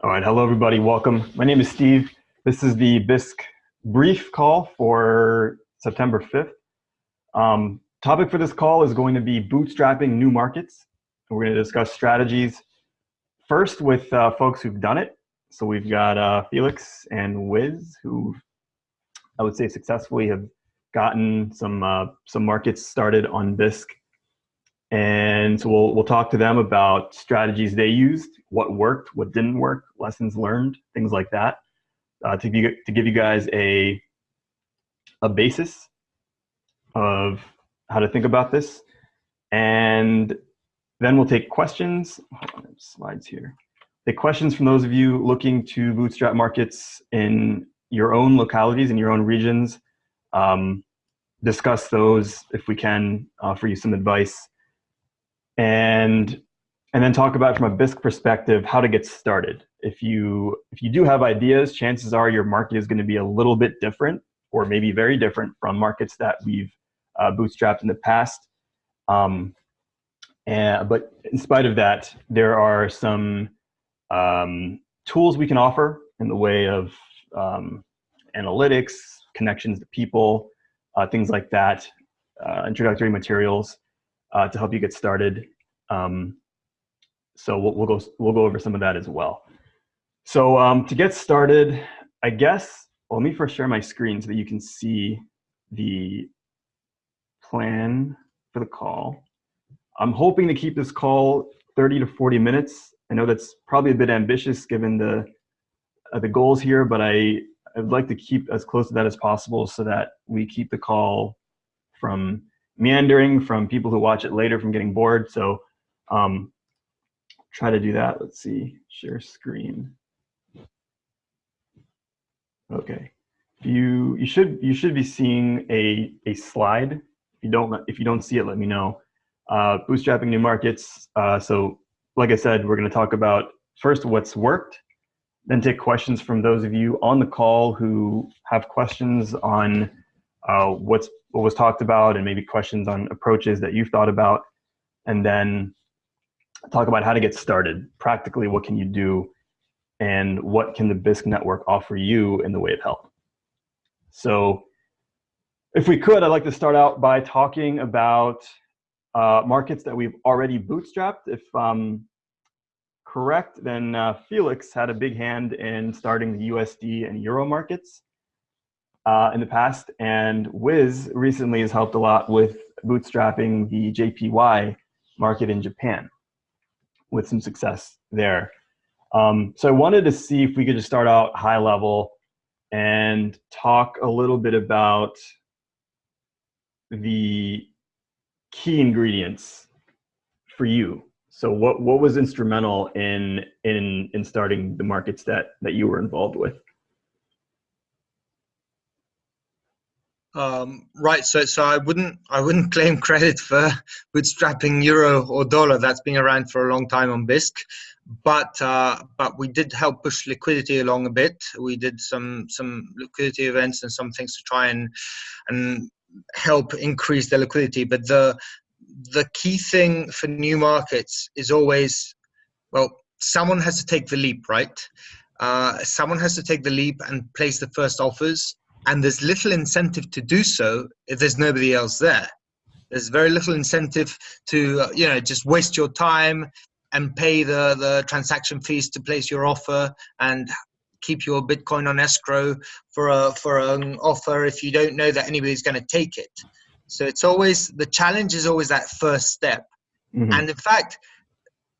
All right, hello everybody, welcome. My name is Steve. This is the Bisq brief call for September 5th. Um, topic for this call is going to be bootstrapping new markets. We're going to discuss strategies first with uh, folks who've done it. So we've got uh, Felix and Wiz who I would say successfully have gotten some uh, some markets started on Bisq and so we'll, we'll talk to them about strategies they used, what worked, what didn't work, lessons learned, things like that, uh, to, be, to give you guys a, a basis of how to think about this. And then we'll take questions. On, slides here. Take questions from those of you looking to bootstrap markets in your own localities, in your own regions. Um, discuss those if we can, offer you some advice and and then talk about from a Bisq perspective how to get started. If you if you do have ideas, chances are your market is going to be a little bit different, or maybe very different from markets that we've uh, bootstrapped in the past. Um, and, but in spite of that, there are some um, tools we can offer in the way of um, analytics, connections to people, uh, things like that, uh, introductory materials uh, to help you get started. Um, so we'll, we'll, go, we'll go over some of that as well. So um, to get started, I guess, well, let me first share my screen so that you can see the plan for the call. I'm hoping to keep this call 30 to 40 minutes. I know that's probably a bit ambitious given the, uh, the goals here, but I, I'd like to keep as close to that as possible so that we keep the call from meandering from people who watch it later from getting bored. So um, try to do that. Let's see, share screen. Okay, you you should you should be seeing a a slide. If you don't if you don't see it, let me know. Uh, bootstrapping new markets. Uh, so like I said, we're going to talk about first what's worked, then take questions from those of you on the call who have questions on uh, what's what was talked about and maybe questions on approaches that you've thought about, and then talk about how to get started. Practically, what can you do, and what can the Bisq network offer you in the way of help? So if we could, I'd like to start out by talking about uh, markets that we've already bootstrapped. If um, correct, then uh, Felix had a big hand in starting the USD and Euro markets uh, in the past, and Wiz recently has helped a lot with bootstrapping the JPY market in Japan with some success there. Um, so I wanted to see if we could just start out high level and talk a little bit about the key ingredients for you. So what, what was instrumental in, in, in starting the markets that, that you were involved with? Um, right, so so I wouldn't I wouldn't claim credit for bootstrapping euro or dollar. That's been around for a long time on Bisq, but uh, but we did help push liquidity along a bit. We did some some liquidity events and some things to try and and help increase the liquidity. But the the key thing for new markets is always well, someone has to take the leap, right? Uh, someone has to take the leap and place the first offers and there's little incentive to do so if there's nobody else there. There's very little incentive to uh, you know just waste your time and pay the the transaction fees to place your offer and keep your bitcoin on escrow for a for an offer if you don't know that anybody's going to take it. So it's always the challenge is always that first step. Mm-hmm. and in fact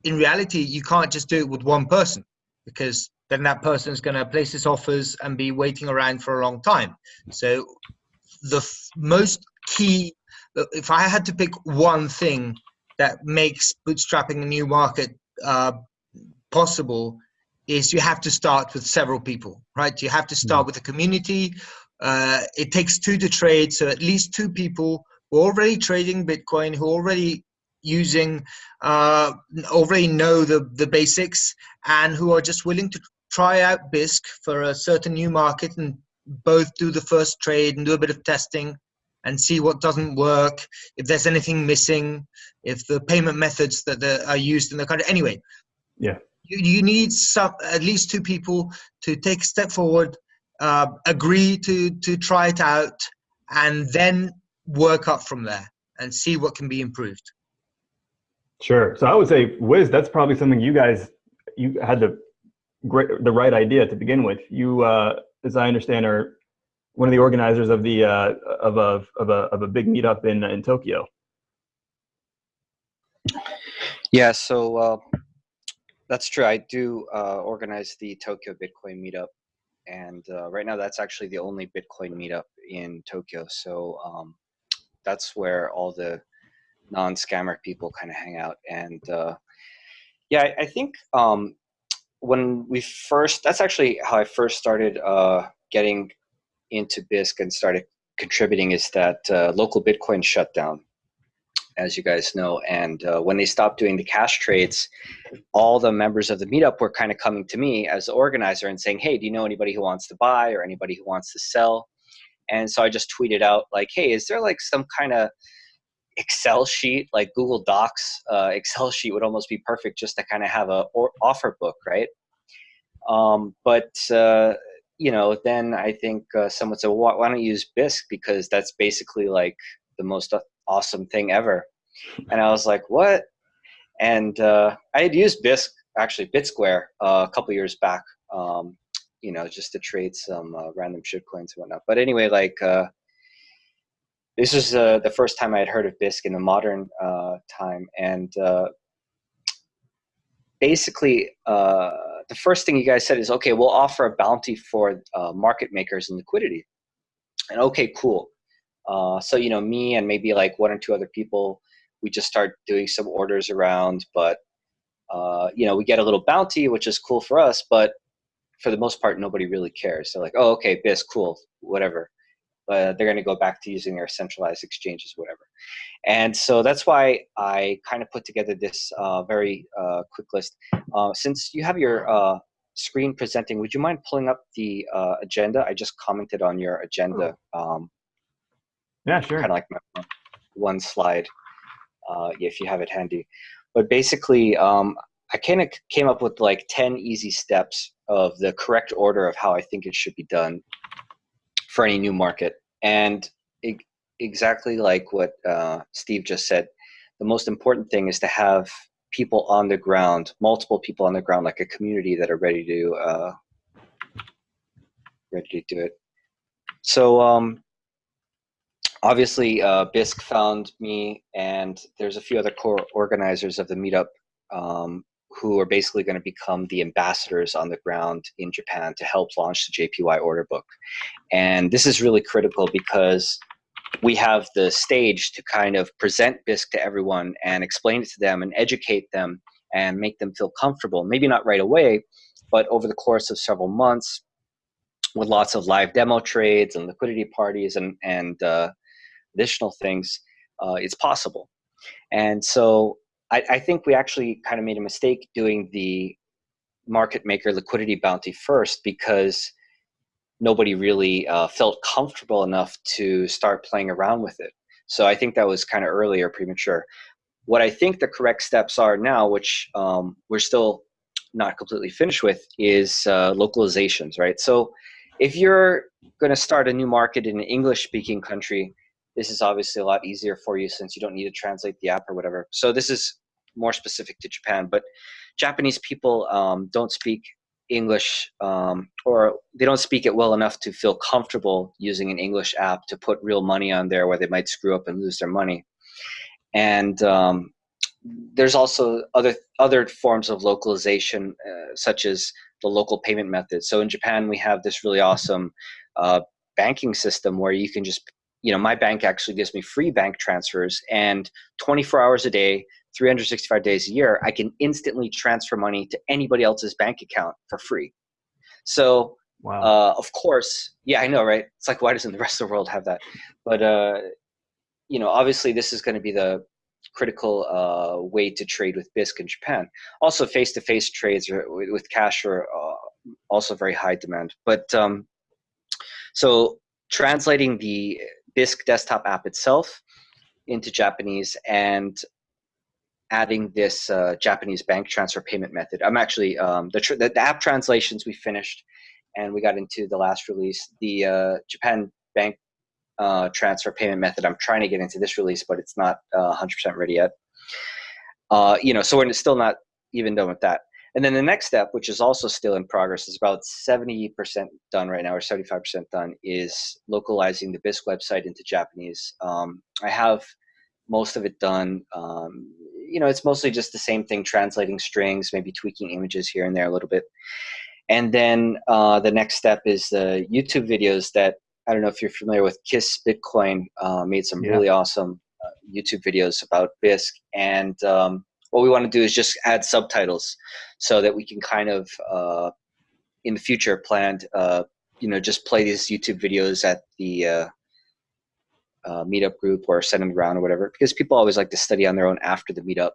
in reality you can't just do it with one person because then that person is going to place his offers and be waiting around for a long time. So the most key, if I had to pick one thing that makes bootstrapping a new market uh, possible, is you have to start with several people, right? You have to start with a community. Uh, it takes two to trade, so at least two people who are already trading Bitcoin, who are already using uh, already know the the basics and who are just willing to try out Bisq for a certain new market and both do the first trade and do a bit of testing and see what doesn't work, if there's anything missing, if the payment methods that are used in the country. Anyway, yeah, you, you need some at least two people to take a step forward, uh, agree to to try it out, and then work up from there and see what can be improved. Sure. So I would say, Wiz, that's probably something you guys you had the great the right idea to begin with. You, uh, as I understand, are one of the organizers of the uh, of a of a of a big meetup in in Tokyo. Yeah. So uh, that's true. I do uh, organize the Tokyo Bitcoin meetup, and uh, right now that's actually the only Bitcoin meetup in Tokyo. So um, that's where all the non-scammer people kind of hang out. And uh, yeah, I, I think um, when we first, that's actually how I first started uh, getting into Bisq and started contributing is that uh, local Bitcoin shut down, as you guys know. And uh, when they stopped doing the cash trades, all the members of the meetup were kind of coming to me as the organizer and saying, hey, do you know anybody who wants to buy or anybody who wants to sell? And so I just tweeted out like, hey, is there like some kind of Excel sheet, like Google Docs uh, Excel sheet would almost be perfect just to kind of have a offer book, right? Um, but uh, you know, then I think uh, someone said, well, why don't you use Bisq because that's basically like the most awesome thing ever. And I was like, what? And uh, I had used Bisq, actually BitSquare, uh, a couple years back, um, you know, just to trade some uh, random shitcoins and whatnot. But anyway, like uh, this was uh, the first time I had heard of Bisq in the modern uh, time, and uh, basically, uh, the first thing you guys said is, "Okay, we'll offer a bounty for uh, market makers and liquidity." And okay, cool. So you know, me and maybe like one or two other people, we just start doing some orders around, but you know, we get a little bounty, which is cool for us, but for the most part, nobody really cares. They're like, "Oh, okay, Bisq, cool, whatever." Uh, they're going to go back to using their centralized exchanges, whatever. And so that's why I kind of put together this uh, very uh, quick list. Uh, since you have your uh, screen presenting, would you mind pulling up the uh, agenda? I just commented on your agenda. Um, yeah, sure. Kind of like my one slide, if you have it handy. But basically, um, I kind of came up with like 10 easy steps of the correct order of how I think it should be done for any new market. And exactly like what uh, Steve just said, the most important thing is to have people on the ground, multiple people on the ground, like a community that are ready to uh, ready to do it. So um, obviously, uh, Bisq found me, and there's a few other core organizers of the meetup um, who are basically going to become the ambassadors on the ground in Japan to help launch the JPY order book. And this is really critical because we have the stage to kind of present Bisq to everyone and explain it to them and educate them and make them feel comfortable. Maybe not right away, but over the course of several months with lots of live demo trades and liquidity parties and, and uh, additional things, uh, it's possible. And so I, I think we actually kind of made a mistake doing the market maker liquidity bounty first because nobody really uh, felt comfortable enough to start playing around with it. So I think that was kind of early or premature. What I think the correct steps are now, which um, we're still not completely finished with, is uh, localizations, right? So if you're going to start a new market in an English-speaking country, this is obviously a lot easier for you since you don't need to translate the app or whatever. So this is more specific to Japan, but Japanese people um, don't speak English um, or they don't speak it well enough to feel comfortable using an English app to put real money on there where they might screw up and lose their money. And um, there's also other other forms of localization, uh, such as the local payment method. So in Japan, we have this really awesome uh, banking system where you can just you know, my bank actually gives me free bank transfers and 24 hours a day, 365 days a year, I can instantly transfer money to anybody else's bank account for free. So, wow. uh, of course, yeah, I know, right? It's like, why doesn't the rest of the world have that? But, uh, you know, obviously this is going to be the critical uh, way to trade with Bisq in Japan. Also, face-to-face -face trades with cash are uh, also very high demand. But um, so translating the Bisq desktop app itself into Japanese and adding this uh, Japanese bank transfer payment method. I'm actually um, the, the, the app translations we finished, and we got into the last release. The uh, Japan bank uh, transfer payment method. I'm trying to get into this release, but it's not 100% uh, ready yet. Uh, you know, so we're still not even done with that. And then the next step, which is also still in progress, is about 70% done right now, or 75% done, is localizing the Bisq website into Japanese. Um, I have most of it done. Um, you know, it's mostly just the same thing, translating strings, maybe tweaking images here and there a little bit. And then uh, the next step is the YouTube videos that I don't know if you're familiar with Kiss Bitcoin uh, made some yeah. really awesome uh, YouTube videos about Bisq. And um, what we want to do is just add subtitles so that we can kind of, uh, in the future, plan, uh, you know, just play these YouTube videos at the uh, uh, meetup group or send them around or whatever. Because people always like to study on their own after the meetup.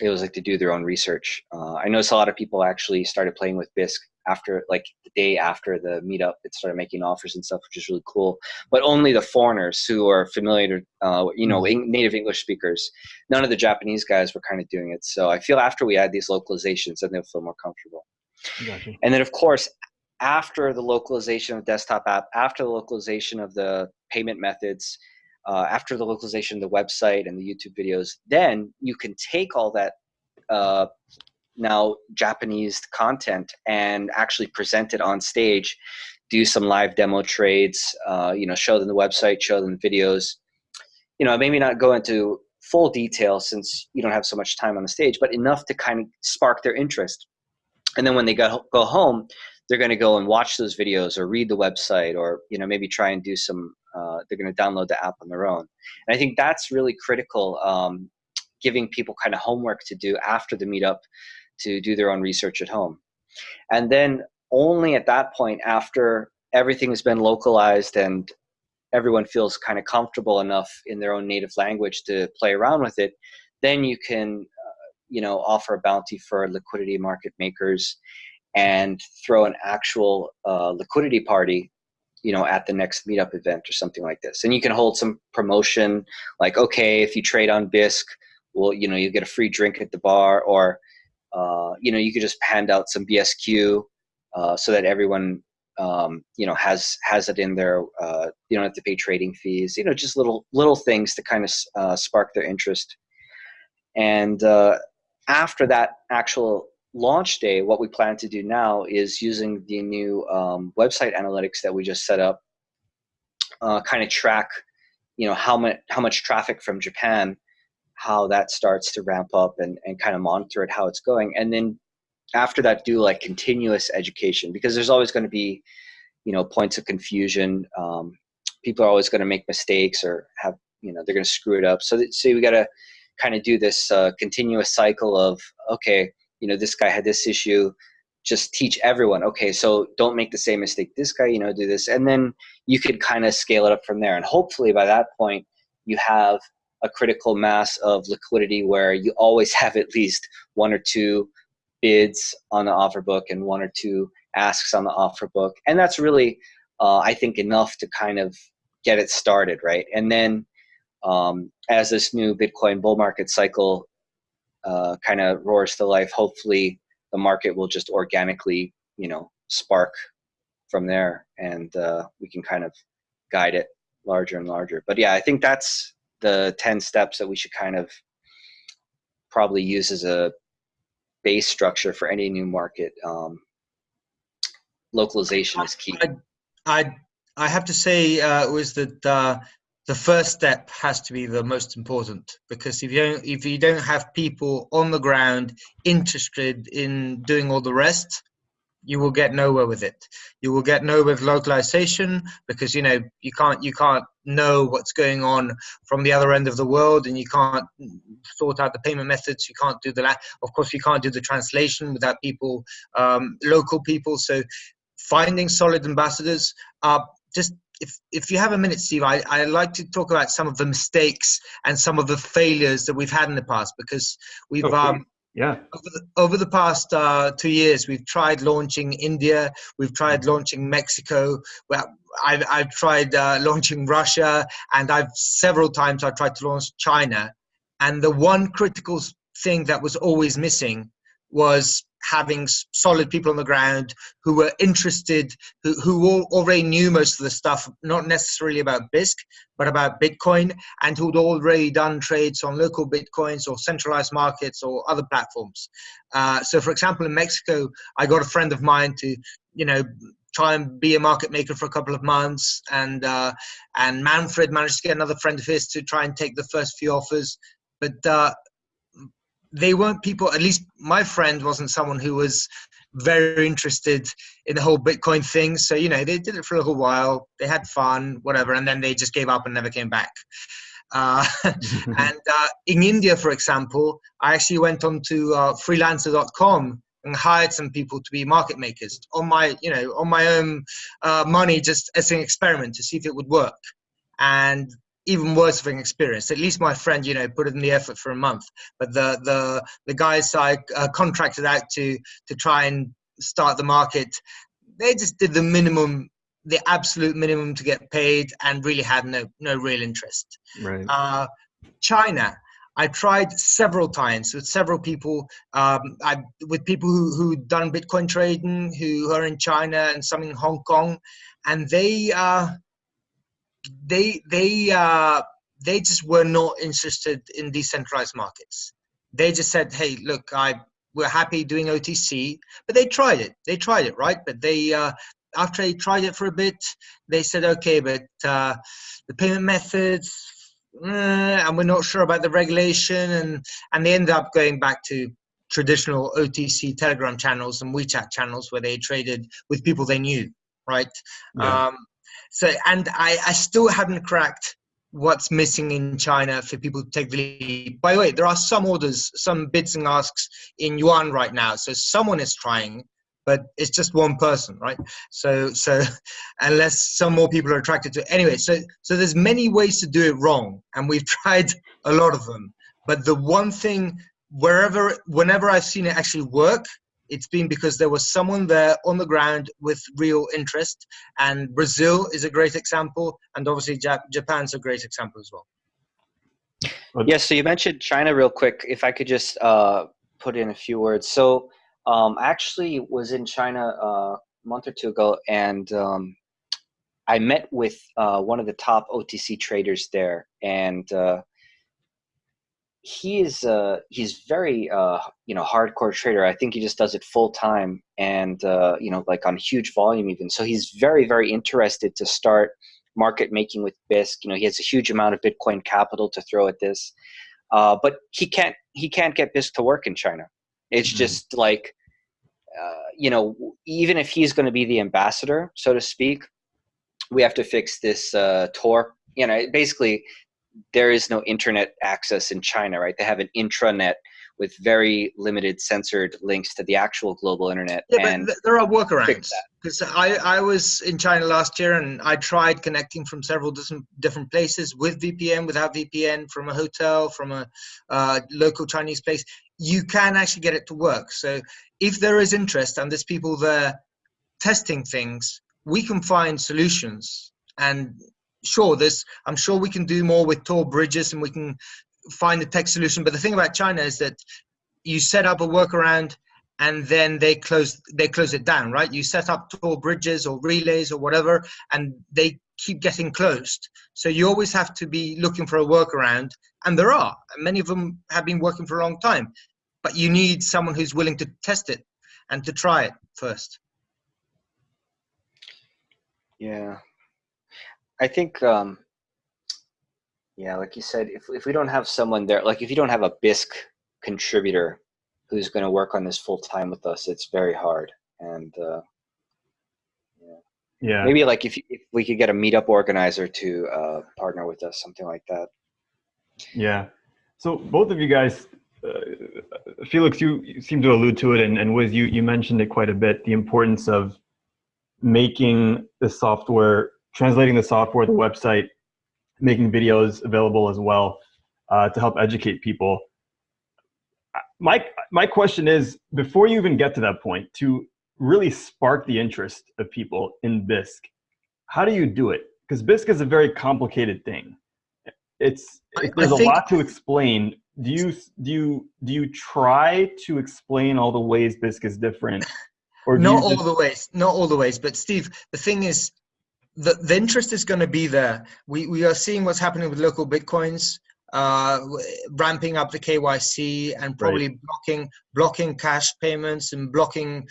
They always like to do their own research. I noticed a lot of people actually started playing with Bisq after like the day after the meetup it started making offers and stuff which is really cool but only the foreigners who are familiar uh, you know mm. native english speakers none of the japanese guys were kind of doing it so i feel after we add these localizations then they'll feel more comfortable gotcha. and then of course after the localization of the desktop app after the localization of the payment methods uh, after the localization of the website and the youtube videos then you can take all that uh, now Japanese content and actually present it on stage, do some live demo trades, uh, you know, show them the website, show them videos. You know, maybe not go into full detail since you don't have so much time on the stage, but enough to kind of spark their interest. And then when they go, go home, they're going to go and watch those videos or read the website or, you know, maybe try and do some, uh, they're going to download the app on their own. And I think that's really critical, um, giving people kind of homework to do after the meetup to do their own research at home. And then only at that point, after everything has been localized and everyone feels kind of comfortable enough in their own native language to play around with it, then you can, uh, you know, offer a bounty for liquidity market makers and throw an actual uh, liquidity party you know at the next meetup event or something like this and you can hold some promotion like okay if you trade on bisq well you know you get a free drink at the bar or uh, you know, you could just hand out some BSQ uh, so that everyone, um, you know, has has it in there. Uh, you don't have to pay trading fees. You know, just little little things to kind of uh, spark their interest. And uh, after that actual launch day, what we plan to do now is using the new um, website analytics that we just set up, kind of track, you know, how much how much traffic from Japan how that starts to ramp up and, and kind of monitor it how it's going. And then after that do like continuous education because there's always going to be you know points of confusion. Um, people are always going to make mistakes or have you know they're going to screw it up. So that, so we got to kind of do this uh, continuous cycle of okay you know this guy had this issue just teach everyone okay so don't make the same mistake this guy you know do this. And then you could kind of scale it up from there. And hopefully by that point you have a critical mass of liquidity where you always have at least one or two bids on the offer book and one or two asks on the offer book. And that's really, uh, I think, enough to kind of get it started, right? And then um, as this new Bitcoin bull market cycle uh, kind of roars to life, hopefully the market will just organically, you know, spark from there and uh, we can kind of guide it larger and larger. But yeah, I think that's the 10 steps that we should kind of probably use as a base structure for any new market. Um, localization is key. I, I, I have to say uh, was that uh, the first step has to be the most important because if you don't if you don't have people on the ground interested in doing all the rest you will get nowhere with it. You will get nowhere with localization because you know you can't you can't know what's going on from the other end of the world, and you can't sort out the payment methods. You can't do the of course you can't do the translation without people, um, local people. So finding solid ambassadors. Uh, just if if you have a minute, Steve, I I like to talk about some of the mistakes and some of the failures that we've had in the past because we've okay. um yeah. Over the, over the past uh, two years, we've tried launching India, we've tried launching Mexico, well, I've, I've tried uh, launching Russia, and I've several times I've tried to launch China. And the one critical thing that was always missing was having solid people on the ground who were interested, who, who already knew most of the stuff, not necessarily about Bisq, but about Bitcoin, and who'd already done trades on local Bitcoins or centralized markets or other platforms. Uh, so, for example, in Mexico, I got a friend of mine to, you know, try and be a market maker for a couple of months, and uh, and Manfred managed to get another friend of his to try and take the first few offers, but uh, they weren't people at least my friend wasn't someone who was very interested in the whole bitcoin thing. So you know they did it for a little while they had fun whatever and then they just gave up and never came back. Uh, and uh, in india for example i actually went on to uh, freelancer.com and hired some people to be market makers on my you know on my own uh, money just as an experiment to see if it would work. And even worse of an experience. At least my friend, you know, put in the effort for a month. But the the the guys I uh, contracted out to to try and start the market, they just did the minimum, the absolute minimum to get paid, and really had no no real interest. Right. Uh, China. I tried several times with several people, um, I, with people who who done Bitcoin trading, who are in China and some in Hong Kong, and they uh, they they uh, they just were not interested in decentralized markets. They just said, "Hey, look, I we're happy doing OTC," but they tried it. They tried it, right? But they uh, after they tried it for a bit, they said, "Okay, but uh, the payment methods." Uh, and we're not sure about the regulation, and and they ended up going back to traditional OTC Telegram channels and WeChat channels where they traded with people they knew, right? Yeah. Um, so, and I, I still haven't cracked what's missing in China for people to take the lead. By the way, there are some orders, some bids and asks in yuan right now. So someone is trying, but it's just one person, right? So, so unless some more people are attracted to it. Anyway, so, so there's many ways to do it wrong. And we've tried a lot of them. But the one thing, wherever, whenever I've seen it actually work, it's been because there was someone there on the ground with real interest. And Brazil is a great example, and obviously Jap- Japan's a great example as well. Yes, yeah, so you mentioned China real quick. If I could just uh, put in a few words. So um, I actually was in China uh, a month or two ago, and um, I met with uh, one of the top OTC traders there, and he is uh, he's very uh, you know hardcore trader. I think he just does it full time and uh, you know like on huge volume even. So he's very very interested to start market making with Bisq. You know he has a huge amount of Bitcoin capital to throw at this, uh, but he can't he can't get Bisq to work in China. It's mm-hmm. just like uh, you know even if he's going to be the ambassador so to speak, we have to fix this uh, Tor. You know basically there is no internet access in China, right? They have an intranet with very limited censored links to the actual global internet. Yeah, and but there are workarounds. Because I, I was in China last year and I tried connecting from several different different places with VPN, without VPN, from a hotel, from a uh, local Chinese place. You can actually get it to work. So if there is interest and there's people there testing things, we can find solutions. And sure, there's I'm sure we can do more with Tor bridges and we can find the tech solution. But the thing about China is that you set up a workaround and then they close they close it down, right? You set up Tor bridges or relays or whatever, and they keep getting closed. So you always have to be looking for a workaround, and there are. Many of them have been working for a long time, but you need someone who's willing to test it and to try it first. Yeah, I think, um, yeah, like you said, if if we don't have someone there, like if you don't have a Bisq contributor who's going to work on this full time with us, it's very hard. And uh, yeah. yeah, maybe like if if we could get a meetup organizer to uh, partner with us, something like that. Yeah. So both of you guys, uh, Felix, you, you seem to allude to it, and, and Wiz, you you mentioned it quite a bit. The importance of making the software translating the software, the website, making videos available as well uh, to help educate people. My, my question is, before you even get to that point, to really spark the interest of people in Bisq, how do you do it? Because Bisq is a very complicated thing. It's, it, there's a lot to explain do you do you do you try to explain all the ways Bisq is different? Or not all the ways, not all the ways. But Steve, the thing is, the, the interest is going to be there. We, we are seeing what's happening with local Bitcoins, uh, ramping up the KYC and probably right. blocking blocking cash payments and blocking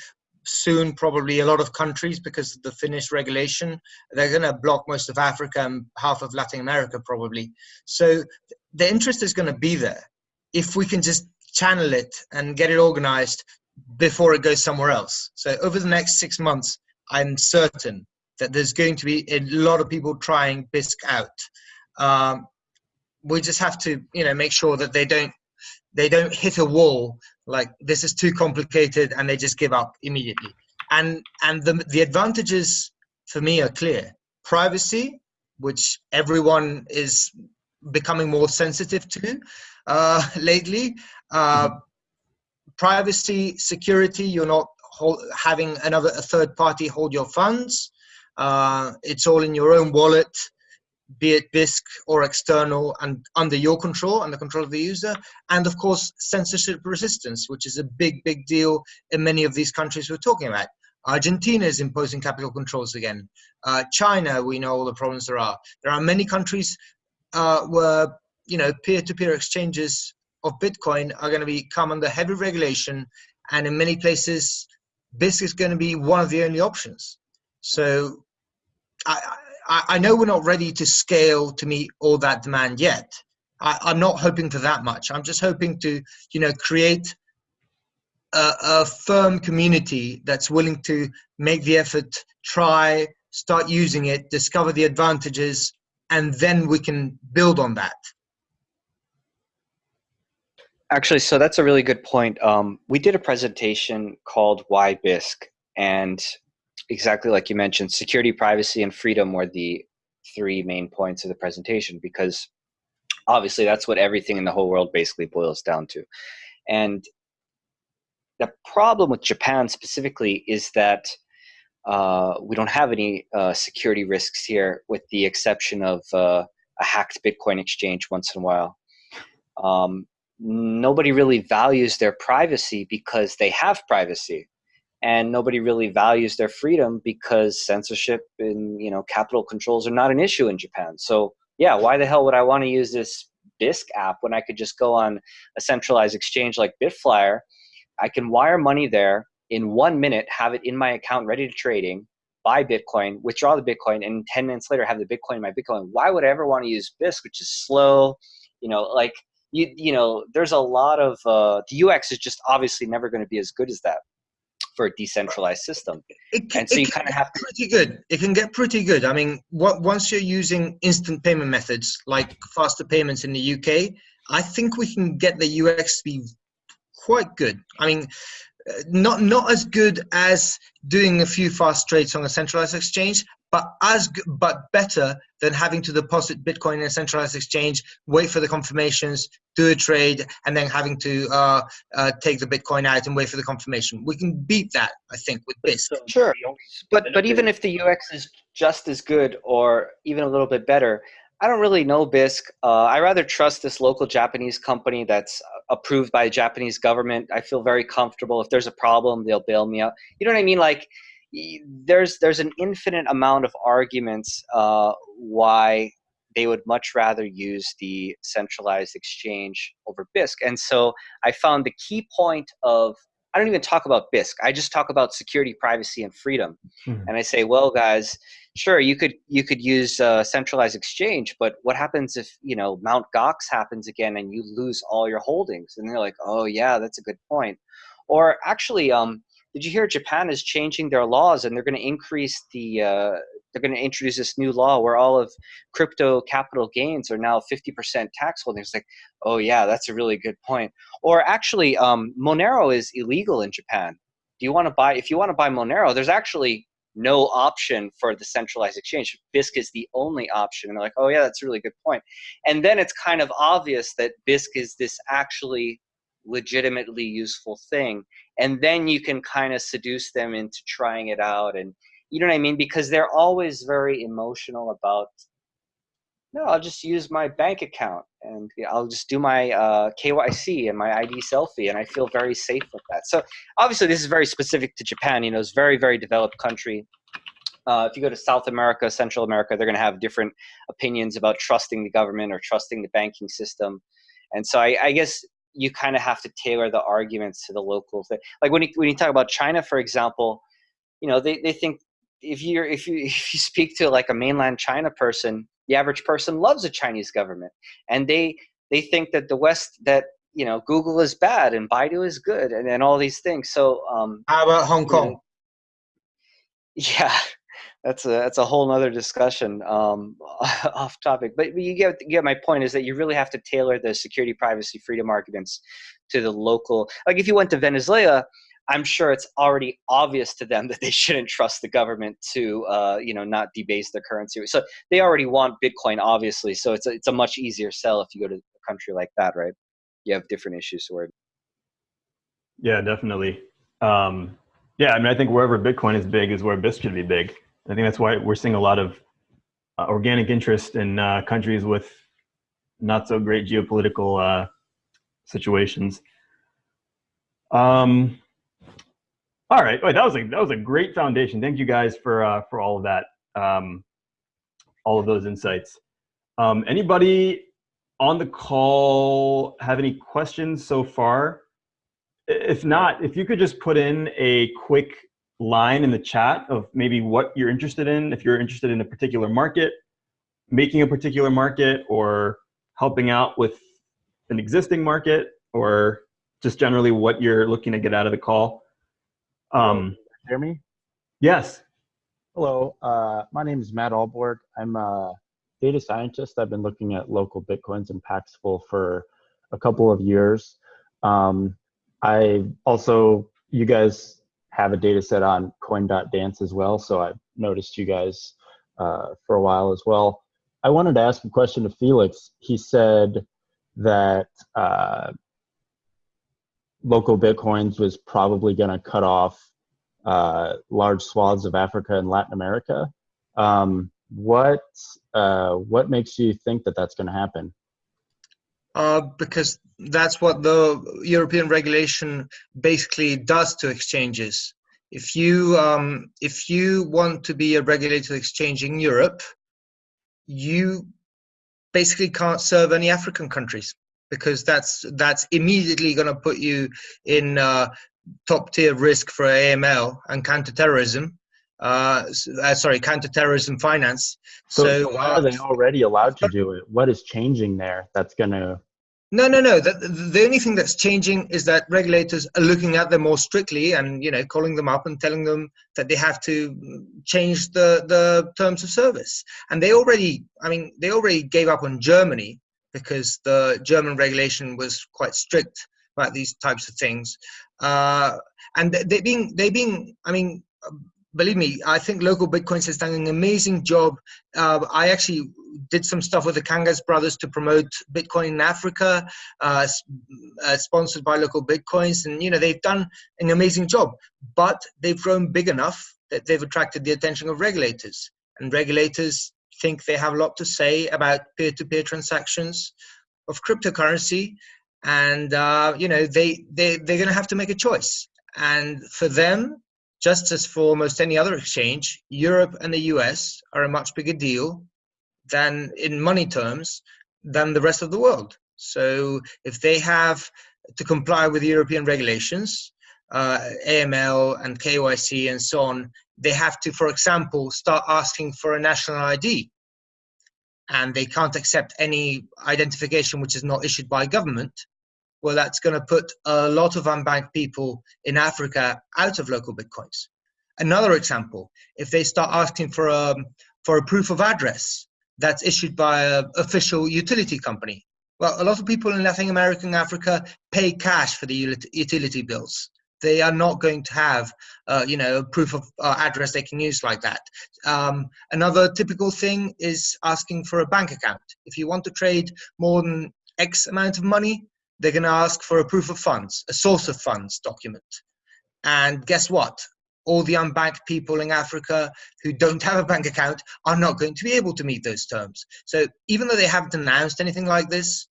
soon probably a lot of countries because of the Finnish regulation. They're going to block most of Africa and half of Latin America probably. So the interest is going to be there if we can just channel it and get it organized before it goes somewhere else. So over the next six months, I'm certain that there's going to be a lot of people trying Bisq out. Um, we just have to, you know, make sure that they don't they don't hit a wall like this is too complicated and they just give up immediately. And and the the advantages for me are clear. Privacy, which everyone is becoming more sensitive to uh, lately. Uh, privacy, security, you're not hold, having another a third party hold your funds. Uh, it's all in your own wallet, be it Bisq or external and under your control and the control of the user. And of course, censorship resistance, which is a big, big deal in many of these countries we're talking about. Argentina is imposing capital controls again. Uh, China, we know all the problems there are. There are many countries uh, where you know peer-to-peer -peer exchanges of Bitcoin are going to be come under heavy regulation, and in many places, Bisq is going to be one of the only options. So I, I, I know we're not ready to scale to meet all that demand yet. I, I'm not hoping for that much. I'm just hoping to, you know, create a, a firm community that's willing to make the effort, try, start using it, discover the advantages, and then we can build on that. Actually, so that's a really good point. Um, we did a presentation called Why Bisq, and exactly like you mentioned, security, privacy, and freedom were the three main points of the presentation because obviously that's what everything in the whole world basically boils down to. And the problem with Japan specifically is that uh, we don't have any uh, security risks here with the exception of uh, a hacked Bitcoin exchange once in a while. Um, nobody really values their privacy because they have privacy and nobody really values their freedom because censorship and you know capital controls are not an issue in Japan. So yeah, why the hell would I want to use this Bisq app when I could just go on a centralized exchange like Bitflyer? I can wire money there in one minute, have it in my account ready to trading, buy Bitcoin, withdraw the Bitcoin, and 10 minutes later have the Bitcoin in my Bitcoin. Why would I ever want to use Bisq, which is slow? You know, like you, you know, there's a lot of uh, the UX is just obviously never going to be as good as that for a decentralized system. It can, and so you kind of have to pretty good. It can get pretty good. I mean, what, once you're using instant payment methods like faster payments in the UK, I think we can get the UX to be quite good. I mean, uh, not not as good as doing a few fast trades on a centralized exchange, but as but better than having to deposit Bitcoin in a centralized exchange, wait for the confirmations, do a trade, and then having to uh, uh, take the Bitcoin out and wait for the confirmation. We can beat that, I think, with this. Sure, but but even if the UX is just as good or even a little bit better, I don't really know Bisq. Uh, I rather trust this local Japanese company that's approved by the Japanese government. I feel very comfortable. If there's a problem, they'll bail me out. You know what I mean? Like there's there's an infinite amount of arguments uh, why they would much rather use the centralized exchange over Bisq. And so I found the key point of I don't even talk about Bisq. I just talk about security, privacy, and freedom. Mm-hmm. And I say, well, guys, sure, you could you could use a centralized exchange, but what happens if you know Mount Gox happens again and you lose all your holdings? And they're like, oh yeah, that's a good point. Or actually, um, did you hear Japan is changing their laws and they're going to increase the uh, they're going to introduce this new law where all of crypto capital gains are now 50% tax holdings like oh yeah that's a really good point. Or actually um, monero is illegal in japan. Do you want to buy if you want to buy monero there's actually no option for the centralized exchange. Bisq is the only option and they're like oh yeah that's a really good point. point and then it's kind of obvious that Bisq is this actually legitimately useful thing and then you can kind of seduce them into trying it out and you know what i mean because they're always very emotional about no, I'll just use my bank account and I'll just do my uh, KYC and my ID selfie, and I feel very safe with that. So obviously, this is very specific to Japan. You know, it's very, very developed country. Uh, if you go to South America, Central America, they're going to have different opinions about trusting the government or trusting the banking system. And so I, I guess you kind of have to tailor the arguments to the locals. thing. Like when you, when you talk about China, for example, you know, they, they think if you're if you if you speak to like a mainland China person, the average person loves the Chinese government, and they they think that the West that you know Google is bad and Baidu is good, and, and all these things. So um, how about Hong Kong? Know, yeah, that's a that's a whole other discussion um, off topic. But you get you get my point is that you really have to tailor the security, privacy, freedom arguments to the local. Like if you went to Venezuela, I'm sure it's already obvious to them that they shouldn't trust the government to, uh, you know, not debase their currency. So they already want Bitcoin, obviously. So it's a, it's a much easier sell if you go to a country like that, right? You have different issues worry. Yeah, definitely. Um, yeah, I mean, I think wherever Bitcoin is big is where Bisq should be big. I think that's why we're seeing a lot of uh, organic interest in uh, countries with not so great geopolitical uh, situations. Um, all right, Wait, that was a that was a great foundation. Thank you guys for uh, for all of that, um, all of those insights. Um, anybody on the call have any questions so far? If not, if you could just put in a quick line in the chat of maybe what you're interested in, if you're interested in a particular market, making a particular market, or helping out with an existing market, or just generally what you're looking to get out of the call. Um, hear me? Yes. Hello, uh, my name is Matt Ahlborg. I'm a data scientist. I've been looking at local Bitcoins and Paxful for a couple of years. Um, I also, you guys have a data set on coin.dance as well, so I've noticed you guys uh, for a while as well. I wanted to ask a question to Felix. He said that uh, local bitcoins was probably going to cut off uh, large swaths of Africa and Latin America. Um, what uh, what makes you think that that's going to happen? Uh, because that's what the European regulation basically does to exchanges. If you um, if you want to be a regulated exchange in Europe, you basically can't serve any African countries because that's that's immediately going to put you in uh, top tier risk for AML and counterterrorism. Uh, uh, sorry, counterterrorism finance. So, so why are they already allowed to do it? What is changing there that's going to? No, no, no. The, the only thing that's changing is that regulators are looking at them more strictly and you know calling them up and telling them that they have to change the the terms of service. And they already, I mean, they already gave up on Germany because the German regulation was quite strict about these types of things. Uh, and they being they being, I mean, believe me, I think local Bitcoins has done an amazing job. Uh, I actually did some stuff with the Kangas brothers to promote Bitcoin in Africa, uh, uh, sponsored by local Bitcoins, and you know they've done an amazing job. But they've grown big enough that they've attracted the attention of regulators, and regulators think they have a lot to say about peer-to-peer transactions of cryptocurrency and uh, you know they, they they're going to have to make a choice and for them just as for almost any other exchange europe and the us are a much bigger deal than in money terms than the rest of the world. So if they have to comply with european regulations uh, aml and kyc and so on they have to, for example, start asking for a national ID and they can't accept any identification which is not issued by government, well, that's going to put a lot of unbanked people in Africa out of local bitcoins. Another example, if they start asking for a, for a proof of address that's issued by an official utility company, well, a lot of people in Latin America and Africa pay cash for the utility bills. They are not going to have uh, you know a proof of uh, address they can use like that. Um, another typical thing is asking for a bank account. If you want to trade more than x amount of money they're going to ask for a proof of funds a source of funds document and guess what all the unbanked people in Africa who don't have a bank account are not going to be able to meet those terms. So even though they haven't announced anything like this,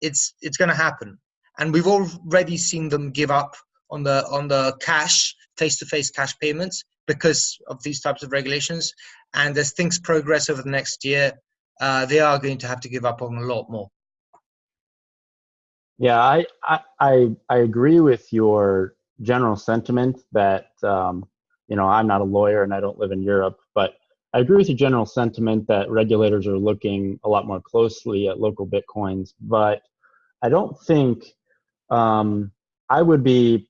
it's it's going to happen. And we've already seen them give up on the on the cash face-to-face cash payments because of these types of regulations. And as things progress over the next year, uh, they are going to have to give up on a lot more. Yeah, I, I, I agree with your general sentiment that, um, you know, I'm not a lawyer and I don't live in Europe, but I agree with your general sentiment that regulators are looking a lot more closely at local Bitcoins, but I don't think um, I would be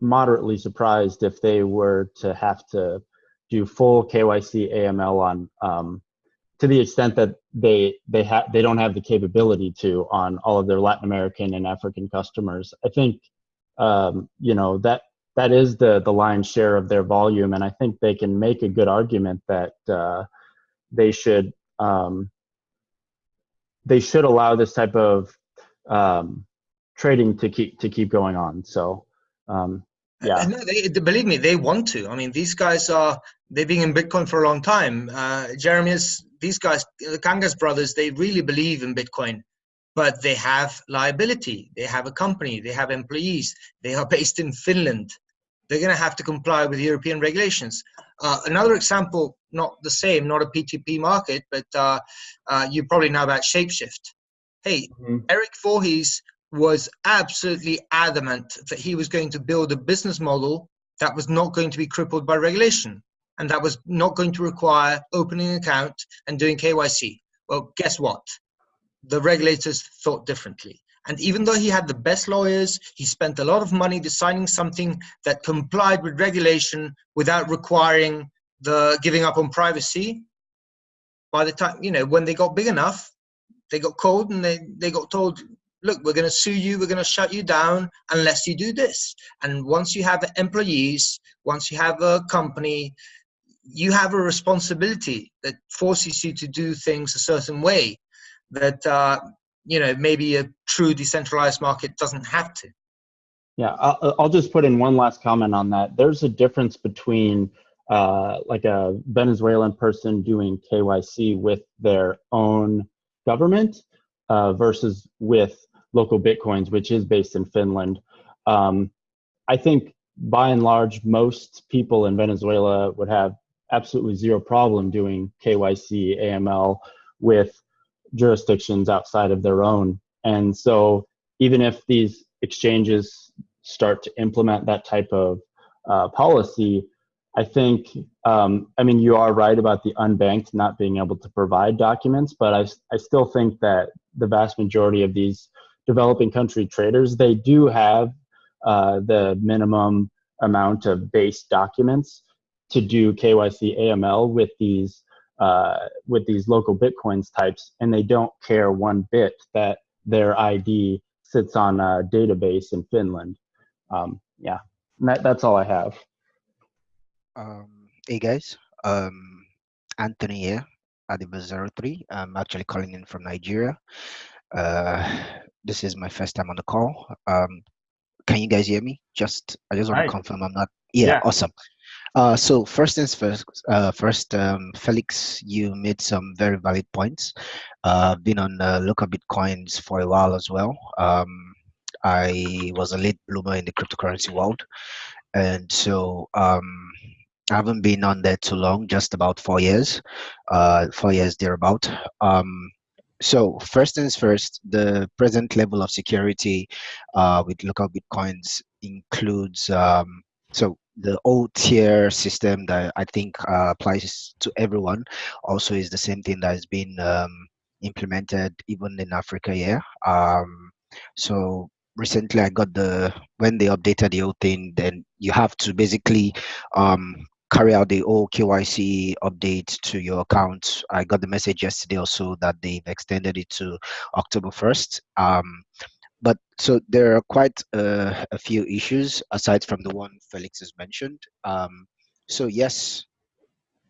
moderately surprised if they were to have to do full KYC AML on um, to the extent that they they have they don't have the capability to on all of their Latin American and African customers. I think um, you know that that is the the lion's share of their volume, and I think they can make a good argument that uh, they should um, they should allow this type of um, trading to keep to keep going on. So um, yeah, no, they, believe me, they want to. I mean, these guys are they've been in Bitcoin for a long time. Uh, Jeremias these guys, the Kangas brothers, they really believe in Bitcoin, but they have liability. They have a company, they have employees, they are based in Finland. They're going to have to comply with European regulations. Uh, another example, not the same, not a P2P market, but uh, uh, you probably know about Shapeshift. Hey, mm -hmm. Eric Voorhees was absolutely adamant that he was going to build a business model that was not going to be crippled by regulation and that was not going to require opening an account and doing KYC. Well, guess what? The regulators thought differently. And even though he had the best lawyers, he spent a lot of money designing something that complied with regulation without requiring the giving up on privacy. By the time, you know, when they got big enough, they got called and they, they got told, look, we're going to sue you, we're going to shut you down unless you do this. And once you have employees, once you have a company, you have a responsibility that forces you to do things a certain way that uh, you know maybe a true decentralized market doesn't have to. Yeah i'll, I'll just put in one last comment on that. There's a difference between uh, like a venezuelan person doing kyc with their own government uh, versus with local bitcoins which is based in finland. Um, i think by and large most people in venezuela would have absolutely zero problem doing KYC, AML with jurisdictions outside of their own. And so even if these exchanges start to implement that type of uh, policy, I think, um, I mean, you are right about the unbanked not being able to provide documents, but I, I still think that the vast majority of these developing country traders, they do have uh, the minimum amount of base documents to do KYC AML with these uh, with these local Bitcoins types, and they don't care one bit that their ID sits on a database in Finland. Um, yeah, that, that's all I have. Um, hey guys, um, Anthony here, at Adiba03. I'm actually calling in from Nigeria. Uh, this is my first time on the call. Um, can you guys hear me? Just I just want Hi. to confirm I'm not. Yeah, yeah, awesome. Uh, so first things first, uh, first um, Felix, you made some very valid points. Uh, been on uh, local bitcoins for a while as well. Um, I was a late bloomer in the cryptocurrency world, and so um, I haven't been on there too long, just about four years, uh, four years thereabout. Um, so first things first, the present level of security uh, with local bitcoins includes um, so the old tier system that I think uh, applies to everyone also is the same thing that has been um, implemented even in Africa here. Um, so recently I got the, when they updated the old thing, then you have to basically um, carry out the old KYC update to your account. I got the message yesterday also that they've extended it to October 1st. Um, but so there are quite uh, a few issues aside from the one Felix has mentioned. Um, so yes,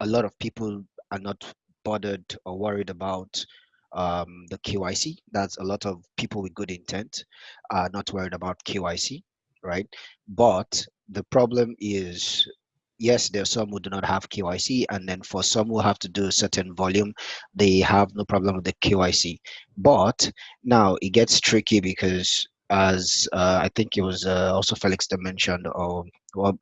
a lot of people are not bothered or worried about um, the KYC. That's a lot of people with good intent are not worried about KYC, right? But the problem is yes, there are some who do not have KYC, and then for some who have to do a certain volume, they have no problem with the KYC. But now it gets tricky because, as uh, I think it was uh, also Felix that mentioned, or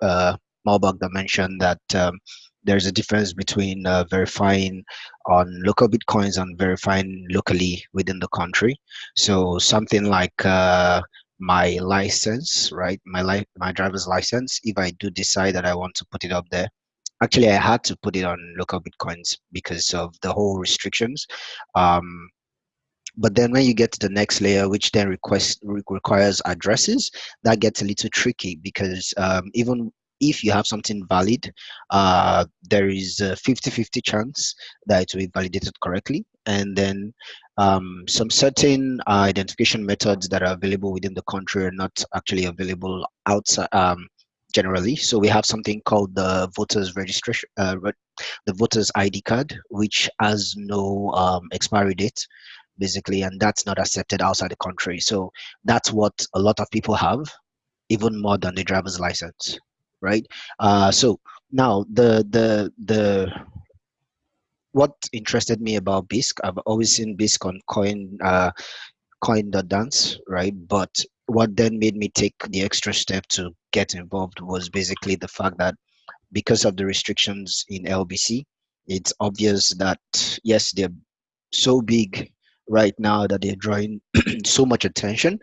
uh, that mentioned that um, there's a difference between uh, verifying on local bitcoins and verifying locally within the country. So something like uh, my license, right? My life, my driver's license. If I do decide that I want to put it up there, actually I had to put it on local bitcoins because of the whole restrictions. Um, but then when you get to the next layer, which then request requires addresses, that gets a little tricky because um, even if you have something valid, uh, there is a 50-50 chance that it will be validated correctly. And then um, some certain uh, identification methods that are available within the country are not actually available outside um, generally. So we have something called the voters registration, uh, the voters ID card, which has no um, expiry date basically, and that's not accepted outside the country. So that's what a lot of people have, even more than the driver's license right? Uh, so now the the the what interested me about Bisq, I've always seen Bisq on coin uh, coin.dance, right? But what then made me take the extra step to get involved was basically the fact that because of the restrictions in LBC, it's obvious that yes, they're so big right now that they're drawing so much attention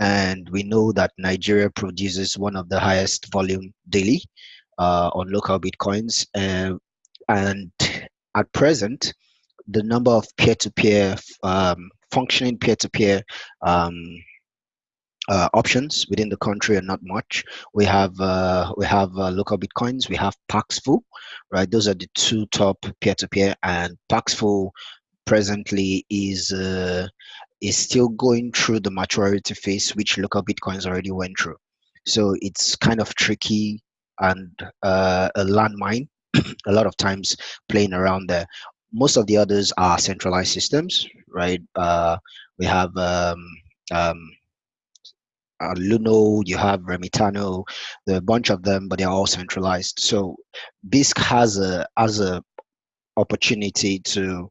and we know that nigeria produces one of the highest volume daily uh, on local bitcoins uh, and at present the number of peer-to-peer um, functioning peer-to-peer um, uh, options within the country are not much. We have uh, we have uh, local bitcoins. We have Paxful, right? Those are the two top peer-to-peer, and Paxful presently is uh, is still going through the maturity phase which local bitcoins already went through so it's kind of tricky and uh, a landmine a lot of times playing around there most of the others are centralized systems right uh, we have um, um, uh, Luno, you have Remitano, there are a bunch of them, but they're all centralized. So Bisq has a has a opportunity to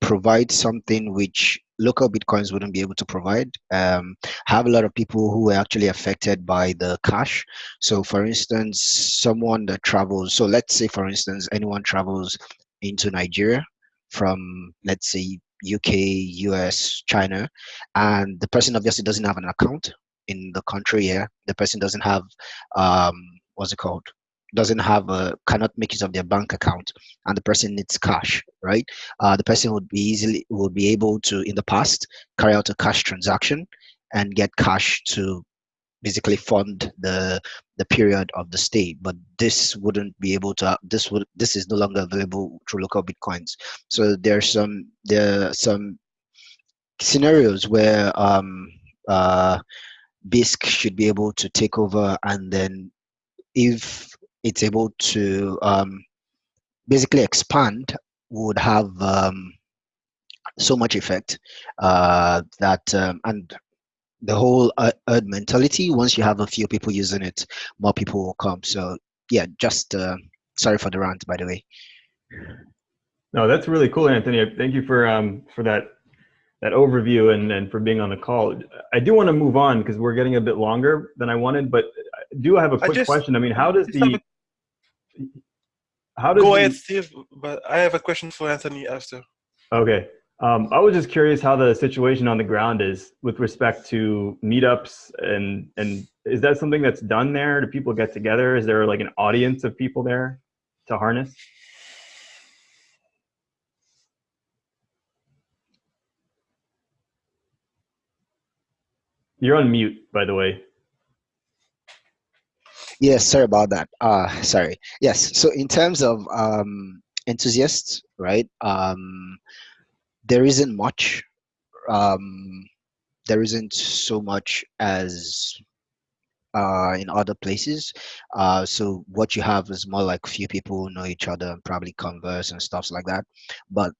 provide something which local bitcoins wouldn't be able to provide. Um, have a lot of people who are actually affected by the cash. So for instance someone that travels so let's say for instance anyone travels into nigeria from let's say uk us china and the person obviously doesn't have an account in the country here. The person doesn't have um what's it called doesn't have a cannot make use of their bank account and the person needs cash right? Uh, the person would be easily would be able to in the past carry out a cash transaction and get cash to basically fund the the period of the stay. But this wouldn't be able to this would this is no longer available through local bitcoins. So there's some there are some scenarios where um uh bisq should be able to take over and then if it's able to um, basically expand would have um, so much effect uh, that um, and the whole herd mentality once you have a few people using it more people will come. So yeah just uh, sorry for the rant by the way. No that's really cool anthony. Thank you for um for that that overview and and for being on the call. I do want to move on because we're getting a bit longer than i wanted but do I do have a quick just, question. I mean how does the how does go ahead, Steve? But I have a question for Anthony after. Okay. Um, I was just curious how the situation on the ground is with respect to meetups and and is that something that's done there? Do people get together? Is there like an audience of people there to harness? You're on mute, by the way. Yes, sorry about that. Uh, sorry. Yes. So in terms of um, enthusiasts, right? Um, there isn't much. Um, there isn't so much as uh, in other places. Uh, so what you have is more like few people know each other and probably converse and stuff like that. But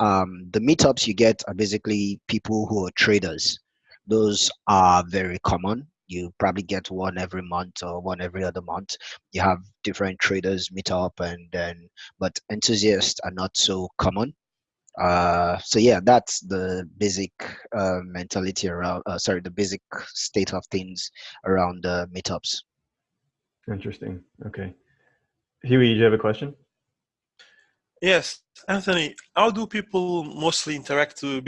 um, the meetups you get are basically people who are traders. Those are very common you probably get one every month or one every other month. You have different traders meet up, and then but enthusiasts are not so common. Uh, so yeah, that's the basic uh, mentality around. Uh, sorry, the basic state of things around the meetups. Interesting. Okay. Huey, do you have a question? Yes, Anthony. How do people mostly interact with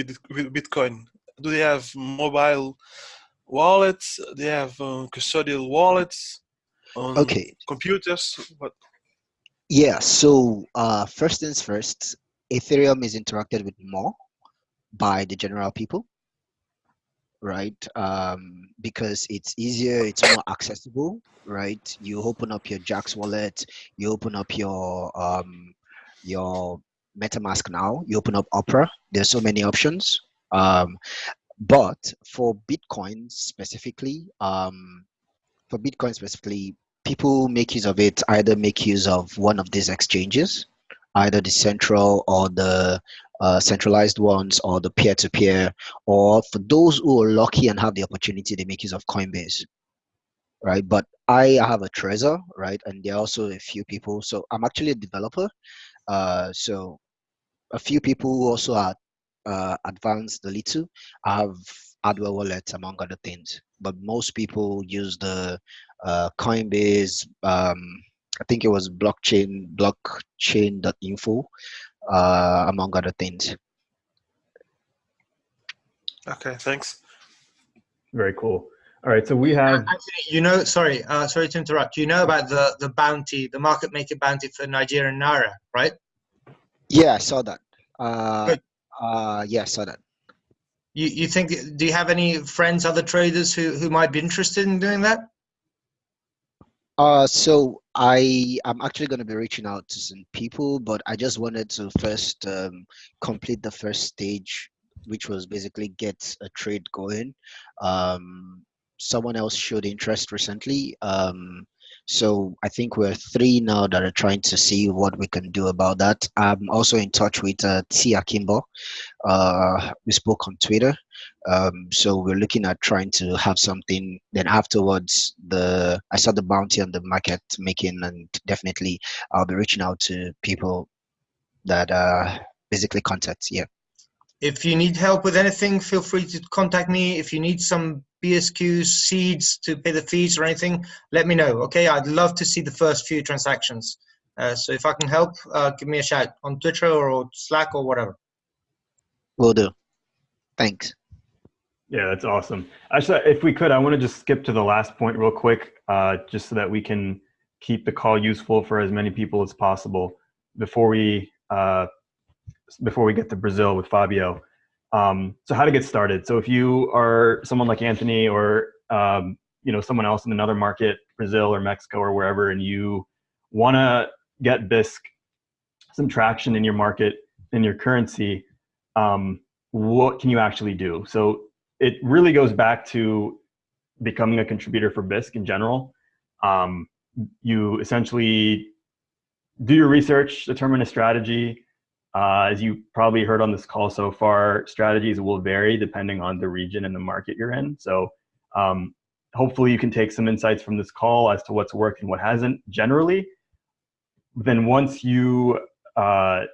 Bitcoin? Do they have mobile wallets? They have uh, custodial wallets? On Okay. Computers. What? Yeah. So uh, first things first, Ethereum is interacted with more by the general people, right? Um, because it's easier, it's more accessible, right? You open up your Jaxx wallet, you open up your um, your MetaMask now, you open up Opera. There's so many options. Um, but for Bitcoin specifically, um, for Bitcoin specifically, people make use of it either make use of one of these exchanges either the central or the uh, centralized ones or the peer-to-peer or for those who are lucky and have the opportunity they make use of coinbase right? But i have a trezor right? And there are also a few people. So i'm actually a developer uh, so a few people who also are uh, advanced a little have hardware wallets among other things but most people use the uh, coinbase um, I think it was blockchain blockchain.info, uh, among other things. Okay, thanks. Very cool. All right, so we have. Actually, you know, sorry, uh, sorry to interrupt. You know about the the bounty, the market maker bounty for Nigerian naira, right? Yeah, I saw that. Uh, Good. Uh, yeah, I that. You you think? Do you have any friends, other traders who who might be interested in doing that? Uh, so I am actually going to be reaching out to some people, but I just wanted to first um, complete the first stage, which was basically get a trade going. Um, someone else showed interest recently. Um, so I think we're three now that are trying to see what we can do about that. I'm also in touch with uh, T. Akimbo. Uh, we spoke on Twitter. Um, so we're looking at trying to have something. Then afterwards, the I saw the bounty on the market making, and definitely I'll be reaching out to people that uh, basically contact. Yeah. If you need help with anything, feel free to contact me. If you need some BSQs, seeds to pay the fees or anything, let me know. Okay, I'd love to see the first few transactions. Uh, so if I can help, uh, give me a shout on Twitter or Slack or whatever. Will do. Thanks. Yeah, that's awesome. Actually, if we could, I want to just skip to the last point real quick, uh, just so that we can keep the call useful for as many people as possible before we uh, before we get to Brazil with Fabio. Um, so how to get started. So if you are someone like Anthony or um, you know someone else in another market, Brazil or Mexico or wherever, and you want to get Bisq some traction in your market in your currency, um, what can you actually do? So it really goes back to becoming a contributor for Bisq in general. Um, you essentially do your research, determine a strategy, uh, as you probably heard on this call so far, strategies will vary depending on the region and the market you're in. So um, hopefully you can take some insights from this call as to what's worked and what hasn't generally. Then once you, uh,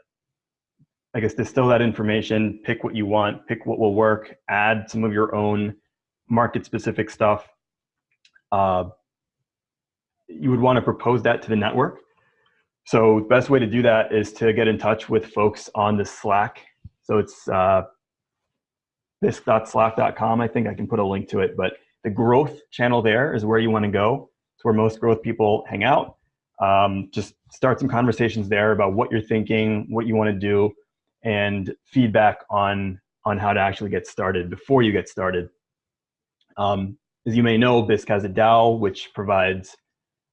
I guess, distill that information, pick what you want, pick what will work, add some of your own market specific stuff, uh, you would want to propose that to the network so the best way to do that is to get in touch with folks on the Slack. So it's uh, bisq.slack.com. I think I can put a link to it, but the growth channel there is where you want to go. It's where most growth people hang out. Um, just start some conversations there about what you're thinking, what you want to do, and feedback on on how to actually get started before you get started. Um, as you may know, Bisq has a DAO which provides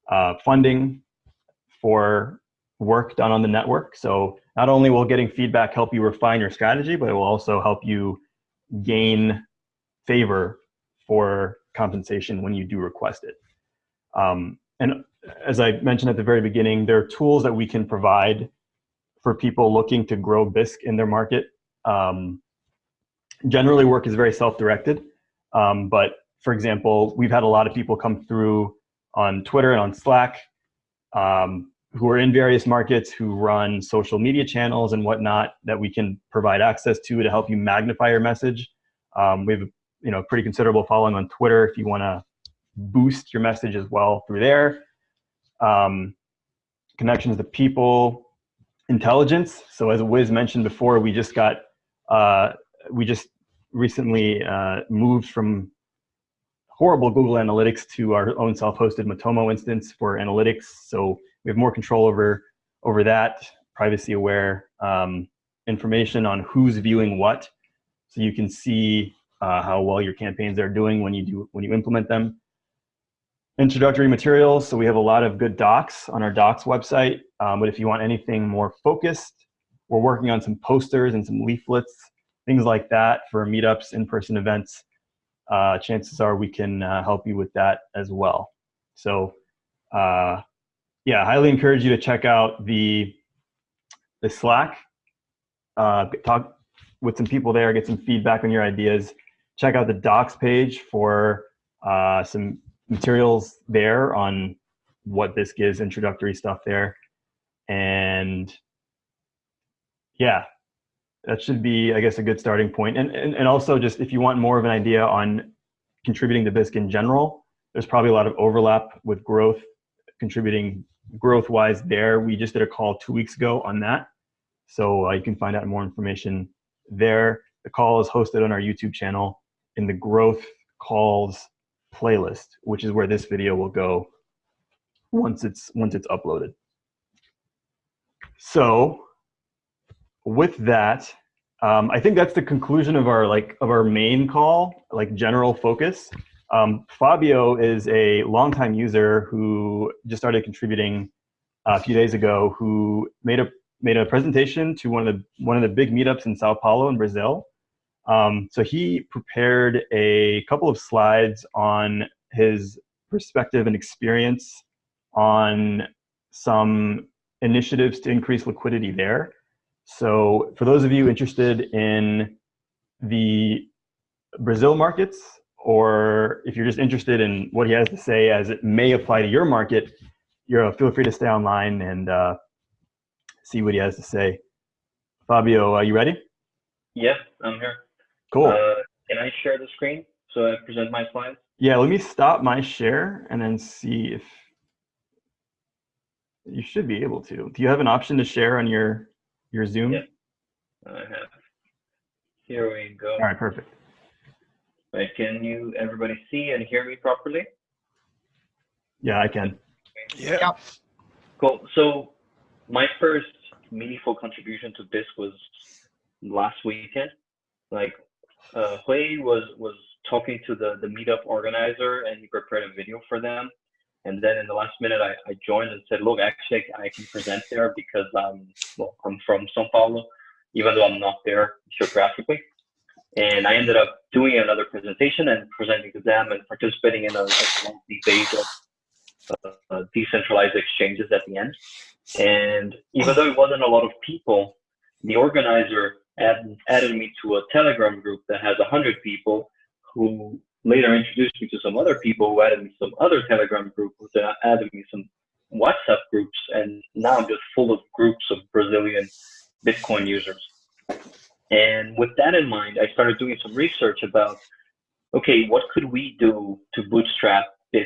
uh, funding for work done on the network. So not only will getting feedback help you refine your strategy, but it will also help you gain favor for compensation when you do request it. Um, and as I mentioned at the very beginning, there are tools that we can provide for people looking to grow Bisq in their market. Um, generally, work is very self-directed, um, but for example, we've had a lot of people come through on Twitter and on Slack um, who are in various markets who run social media channels and whatnot that we can provide access to to help you magnify your message. Um, we have you know pretty considerable following on Twitter if you want to boost your message as well through there. Um, connections to people, intelligence. So as Wiz mentioned before, we just got uh, we just recently uh, moved from horrible Google Analytics to our own self-hosted Matomo instance for analytics. So we have more control over over that, privacy aware um, information on who's viewing what. So you can see uh, how well your campaigns are doing when you do when you implement them. Introductory materials. So we have a lot of good docs on our docs website. Um, but if you want anything more focused, we're working on some posters and some leaflets, things like that for meetups, in-person events uh, chances are we can uh, help you with that as well. So uh, yeah, I highly encourage you to check out the, the Slack, uh, talk with some people there, get some feedback on your ideas. Check out the docs page for uh, some materials there on what this gives, introductory stuff there. And yeah, that should be, I guess, a good starting point. And, and, and also just if you want more of an idea on contributing to Bisq in general, there's probably a lot of overlap with growth, contributing growth-wise there. We just did a call two weeks ago on that. So uh, you can find out more information there. The call is hosted on our YouTube channel in the growth calls playlist, which is where this video will go once it's once it's uploaded. So with that, um, I think that's the conclusion of our like of our main call, like general focus. Um, Fabio is a longtime user who just started contributing a few days ago. Who made a made a presentation to one of the one of the big meetups in Sao Paulo in Brazil. Um, so he prepared a couple of slides on his perspective and experience on some initiatives to increase liquidity there. So for those of you interested in the Brazil markets, or if you're just interested in what he has to say as it may apply to your market, you're feel free to stay online and uh, see what he has to say. Fabio, are you ready? Yes, I'm here. Cool. Uh, can I share the screen so I present my slides? Yeah, let me stop my share and then see if you should be able to. Do you have an option to share on your your Zoom? Yeah. I have. Here we go. All right, perfect. Right, can you everybody see and hear me properly? Yeah, I can. Yeah. Cool. So my first meaningful contribution to this was last weekend. Like uh, Hui was was talking to the the meetup organizer and he prepared a video for them. And then in the last minute, I, I joined and said, look, actually, I can present there because I'm, well, I'm from Sao Paulo, even though I'm not there geographically. And I ended up doing another presentation and presenting to them and participating in a, a debate of uh, decentralized exchanges at the end. And even though it wasn't a lot of people, the organizer add, added me to a Telegram group that has 100 people who later introduced me to some other people who added me some other Telegram groups that added me some WhatsApp groups, and now I'm just full of groups of Brazilian Bitcoin users. And with that in mind, I started doing some research about, okay, what could we do to bootstrap Bisq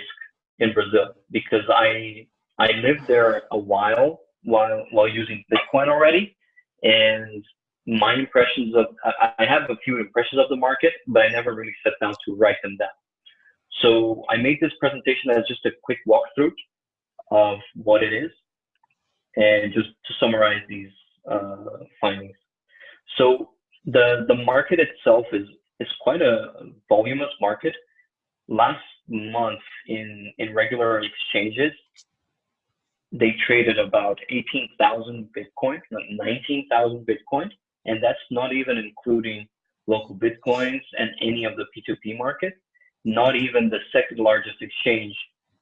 in Brazil? Because I I lived there a while while while using Bitcoin already, and my impressions of I have a few impressions of the market, but I never really sat down to write them down. So I made this presentation as just a quick walkthrough of what it is, and just to summarize these uh, findings. So the the market itself is is quite a voluminous market. Last month in in regular exchanges, they traded about 18,000 Bitcoin, 19,000 Bitcoin, and that's not even including local bitcoins and any of the P2P market, not even the second largest exchange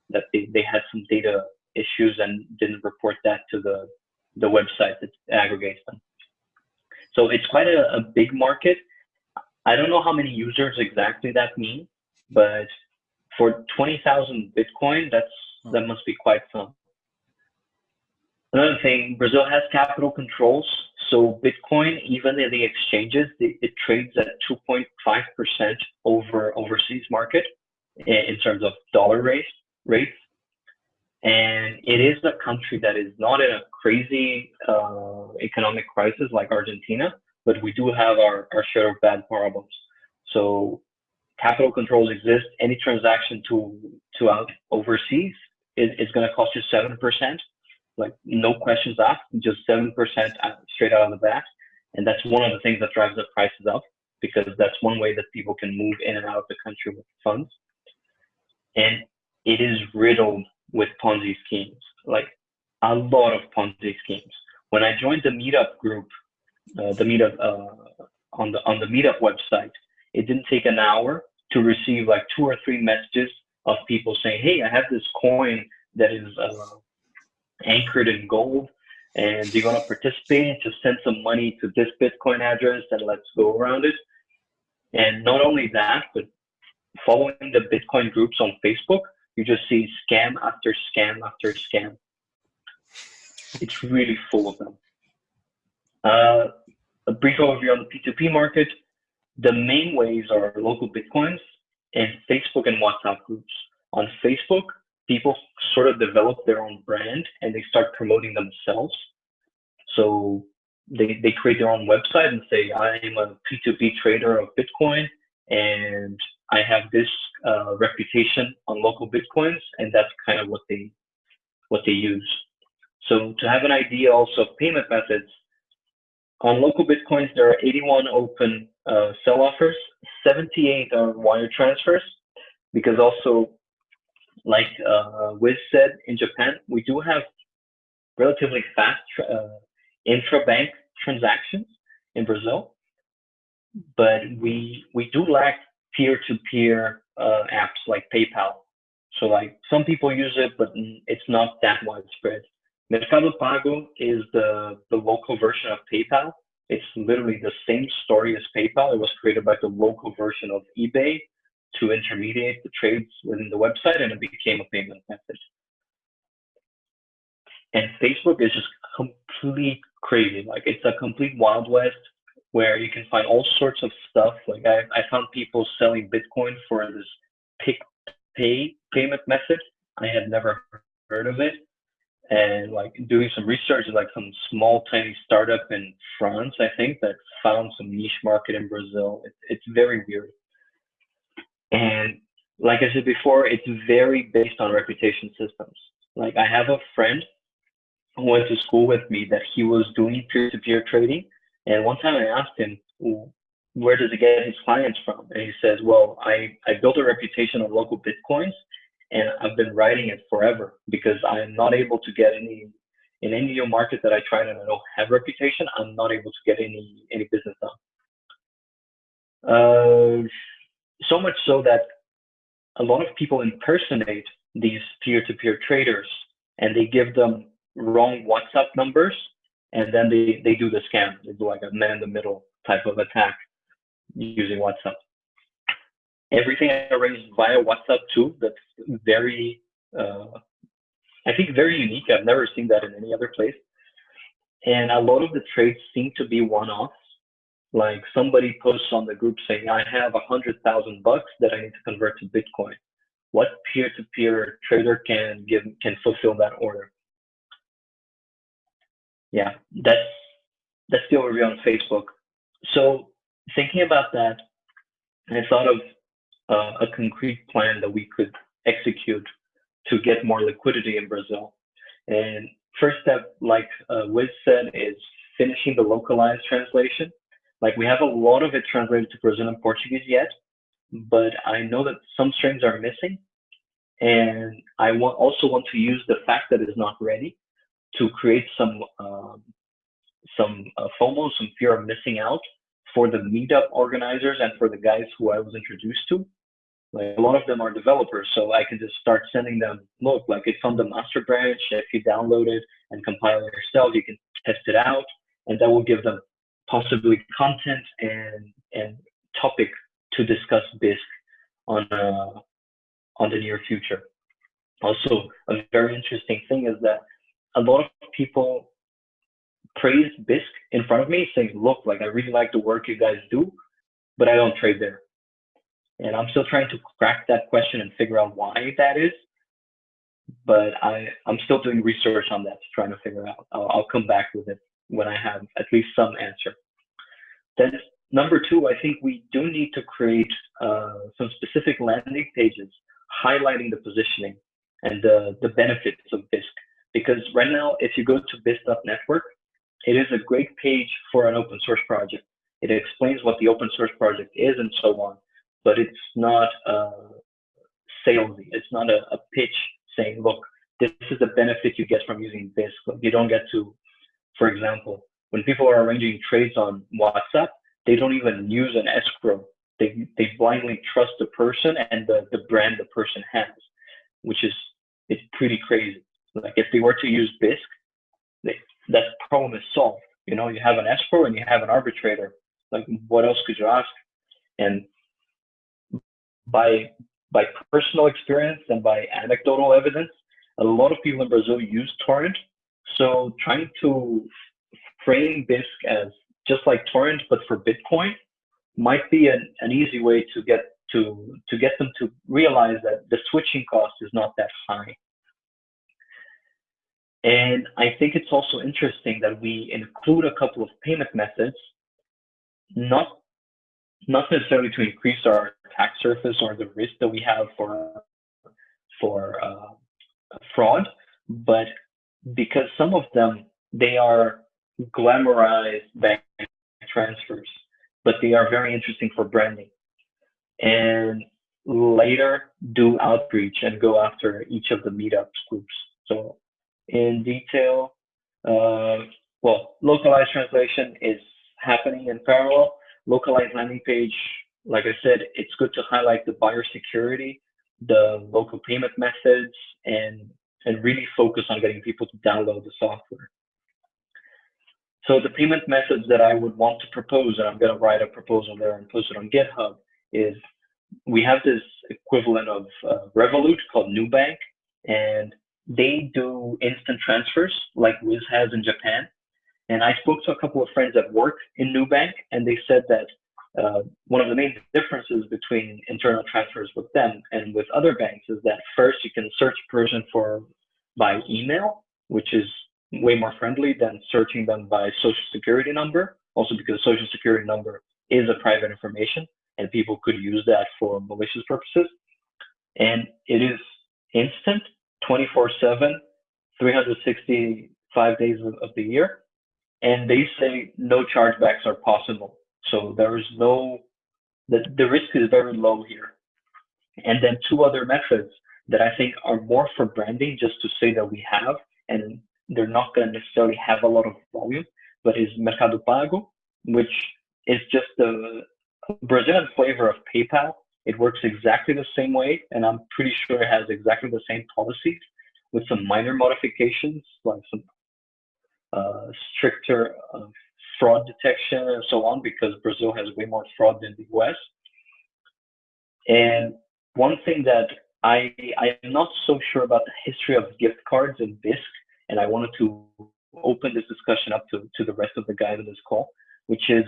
that they, they had some data issues and didn't report that to the, the website that aggregates them. So it's quite a, a big market. I don't know how many users exactly that means, but for 20,000 Bitcoin, that's hmm. that must be quite some. Another thing, Brazil has capital controls. So Bitcoin, even in the exchanges, it, it trades at 2.5% over overseas market in terms of dollar rate, rates. And it is a country that is not in a crazy uh, economic crisis like Argentina, but we do have our, our share of bad problems. So capital controls exist. Any transaction to to out overseas is, is going to cost you seven percent, like no questions asked, just seven percent straight out of the bat. And that's one of the things that drives the prices up because that's one way that people can move in and out of the country with funds. And it is riddled with Ponzi schemes, like a lot of Ponzi schemes. When I joined the Meetup group, uh, the Meetup uh, on the on the Meetup website, it didn't take an hour to receive like two or three messages of people saying, "Hey, I have this coin that is uh, anchored in gold, and you're gonna participate. Just send some money to this Bitcoin address, and let's go around it." And not only that, but following the Bitcoin groups on Facebook, you just see scam after scam after scam. It's really full of them. Uh, a brief overview on the P2P market. The main ways are local Bitcoins and Facebook and WhatsApp groups. On Facebook, people sort of develop their own brand and they start promoting themselves. So they, they create their own website and say, I am a P2P trader of Bitcoin and I have this uh, reputation on local bitcoins, and that's kind of what they what they use. So to have an idea also of payment methods, on local bitcoins there are 81 open uh, sell offers, 78 are wire transfers, because also like uh, Wiz said in Japan, we do have relatively fast uh, intra-bank transactions in Brazil, but we we do lack peer-to-peer uh, apps like PayPal. So like some people use it, but it's not that widespread. Mercado Pago is the, the local version of PayPal. It's literally the same story as PayPal. It was created by the local version of eBay to intermediate the trades within the website and it became a payment method. And Facebook is just complete crazy. Like it's a complete wild west where you can find all sorts of stuff. Like I, I found people selling Bitcoin for this pick pay payment method. I had never heard of it. And like doing some research, like some small tiny startup in France, I think that found some niche market in Brazil. It, it's very weird. And like I said before, it's very based on reputation systems. Like I have a friend who went to school with me that he was doing peer-to-peer trading and one time I asked him, where does he get his clients from? And he says, well, I, I built a reputation on local Bitcoins and I've been writing it forever because I'm not able to get any, in any new market that I try and I don't have reputation, I'm not able to get any, any business done. Uh, so much so that a lot of people impersonate these peer-to-peer traders and they give them wrong WhatsApp numbers and then they, they do the scam. They do like a man in the middle type of attack using WhatsApp. Everything arranged via WhatsApp too. That's very, uh, I think, very unique. I've never seen that in any other place. And a lot of the trades seem to be one-offs. Like somebody posts on the group saying, "I have a hundred thousand bucks that I need to convert to Bitcoin." What peer-to-peer trader can give can fulfill that order? Yeah, that's that's the overview on Facebook. So thinking about that, I thought of uh, a concrete plan that we could execute to get more liquidity in Brazil. And first step, like uh, Wiz said, is finishing the localized translation. Like we have a lot of it translated to Brazilian Portuguese yet, but I know that some strings are missing. And I want, also want to use the fact that it's not ready to create some um, some uh, FOMO, some fear of missing out for the meetup organizers and for the guys who I was introduced to. Like a lot of them are developers, so I can just start sending them, look, like it's on the master branch. If you download it and compile it yourself, you can test it out, and that will give them possibly content and and topic to discuss Bisq on a on the near future. Also, a very interesting thing is that a lot of people praise Bisq in front of me, saying, "Look, like I really like the work you guys do, but I don't trade there." And I'm still trying to crack that question and figure out why that is. But I, I'm still doing research on that, trying to figure out. I'll, I'll come back with it when I have at least some answer. Then number two, I think we do need to create uh, some specific landing pages highlighting the positioning and the, the benefits of Bisq. Because right now, if you go to Bisq.network, it is a great page for an open source project. It explains what the open source project is and so on, but it's not uh, salesy. It's not a, a pitch saying, look, this is the benefit you get from using Bisq. You don't get to, for example, when people are arranging trades on WhatsApp, they don't even use an escrow. They, they blindly trust the person and the, the brand the person has, which is it's pretty crazy. Like if they were to use Bisq, they, that problem is solved. You know, you have an escrow and you have an arbitrator. Like what else could you ask? And by by personal experience and by anecdotal evidence, a lot of people in Brazil use torrent. So trying to frame Bisq as just like torrent but for Bitcoin might be an, an easy way to get to to get them to realize that the switching cost is not that high. And I think it's also interesting that we include a couple of payment methods, not not necessarily to increase our attack surface or the risk that we have for for uh, fraud, but because some of them they are glamorized bank transfers, but they are very interesting for branding. And later do outreach and go after each of the meetups groups. So in detail, uh, well, localized translation is happening in parallel. Localized landing page, like I said, it's good to highlight the buyer security, the local payment methods, and and really focus on getting people to download the software. So the payment methods that I would want to propose, and I'm going to write a proposal there and post it on GitHub, is we have this equivalent of uh, Revolut called Nubank, and they do instant transfers like Wiz has in Japan. And I spoke to a couple of friends that work in Nubank, and they said that uh, one of the main differences between internal transfers with them and with other banks is that first you can search person for by email, which is way more friendly than searching them by social security number. Also because social security number is a private information and people could use that for malicious purposes. And it is instant, 24 7, 365 days of, of the year. And they say no chargebacks are possible. So there is no, the, the risk is very low here. And then two other methods that I think are more for branding, just to say that we have, and they're not going to necessarily have a lot of volume, but is Mercado Pago, which is just the Brazilian flavor of PayPal. It works exactly the same way, and I'm pretty sure it has exactly the same policies with some minor modifications, like some uh, stricter uh, fraud detection and so on, because Brazil has way more fraud than the US. And one thing that I I am not so sure about the history of gift cards in Bisq, and I wanted to open this discussion up to, to the rest of the guys on this call, which is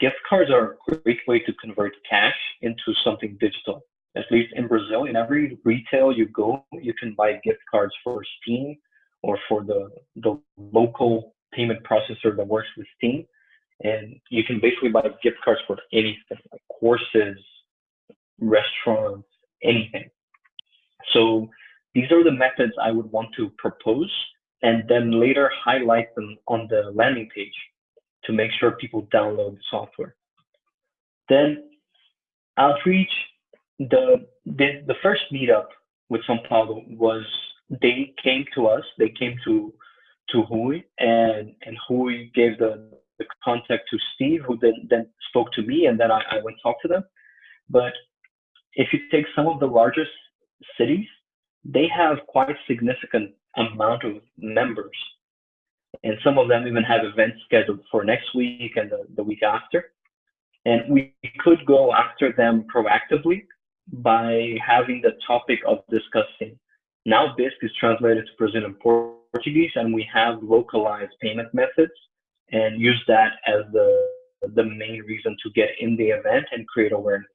gift cards are a great way to convert cash into something digital. At least in Brazil, in every retail you go, you can buy gift cards for Steam or for the, the local payment processor that works with Steam. And you can basically buy gift cards for anything, like courses, restaurants, anything. So these are the methods I would want to propose and then later highlight them on the landing page to make sure people download the software. Then outreach, the, the, the first meetup with São Paulo was they came to us, they came to to Hui, and, and Hui gave the, the contact to Steve, who then, then spoke to me and then I, I went talk to them. But if you take some of the largest cities, they have quite significant amount of members. And some of them even have events scheduled for next week and the, the week after. And we could go after them proactively by having the topic of discussing. Now Bisq is translated to Brazilian Portuguese and we have localized payment methods and use that as the, the main reason to get in the event and create awareness.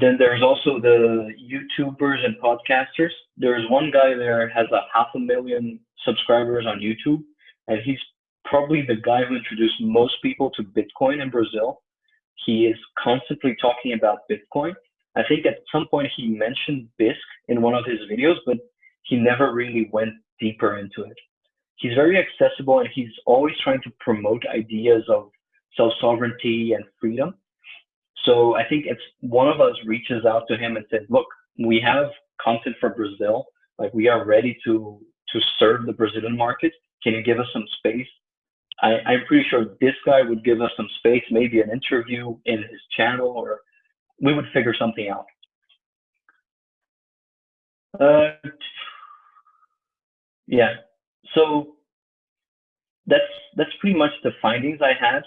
Then there's also the YouTubers and podcasters. There's one guy there has a half a million subscribers on YouTube, and he's probably the guy who introduced most people to Bitcoin in Brazil. He is constantly talking about Bitcoin. I think at some point he mentioned Bisq in one of his videos, but he never really went deeper into it. He's very accessible and he's always trying to promote ideas of self sovereignty and freedom. So I think if one of us reaches out to him and says, look, we have content for Brazil, like we are ready to to serve the Brazilian market. Can you give us some space? I, I'm pretty sure this guy would give us some space, maybe an interview in his channel, or we would figure something out. Uh, yeah, so that's that's pretty much the findings I had,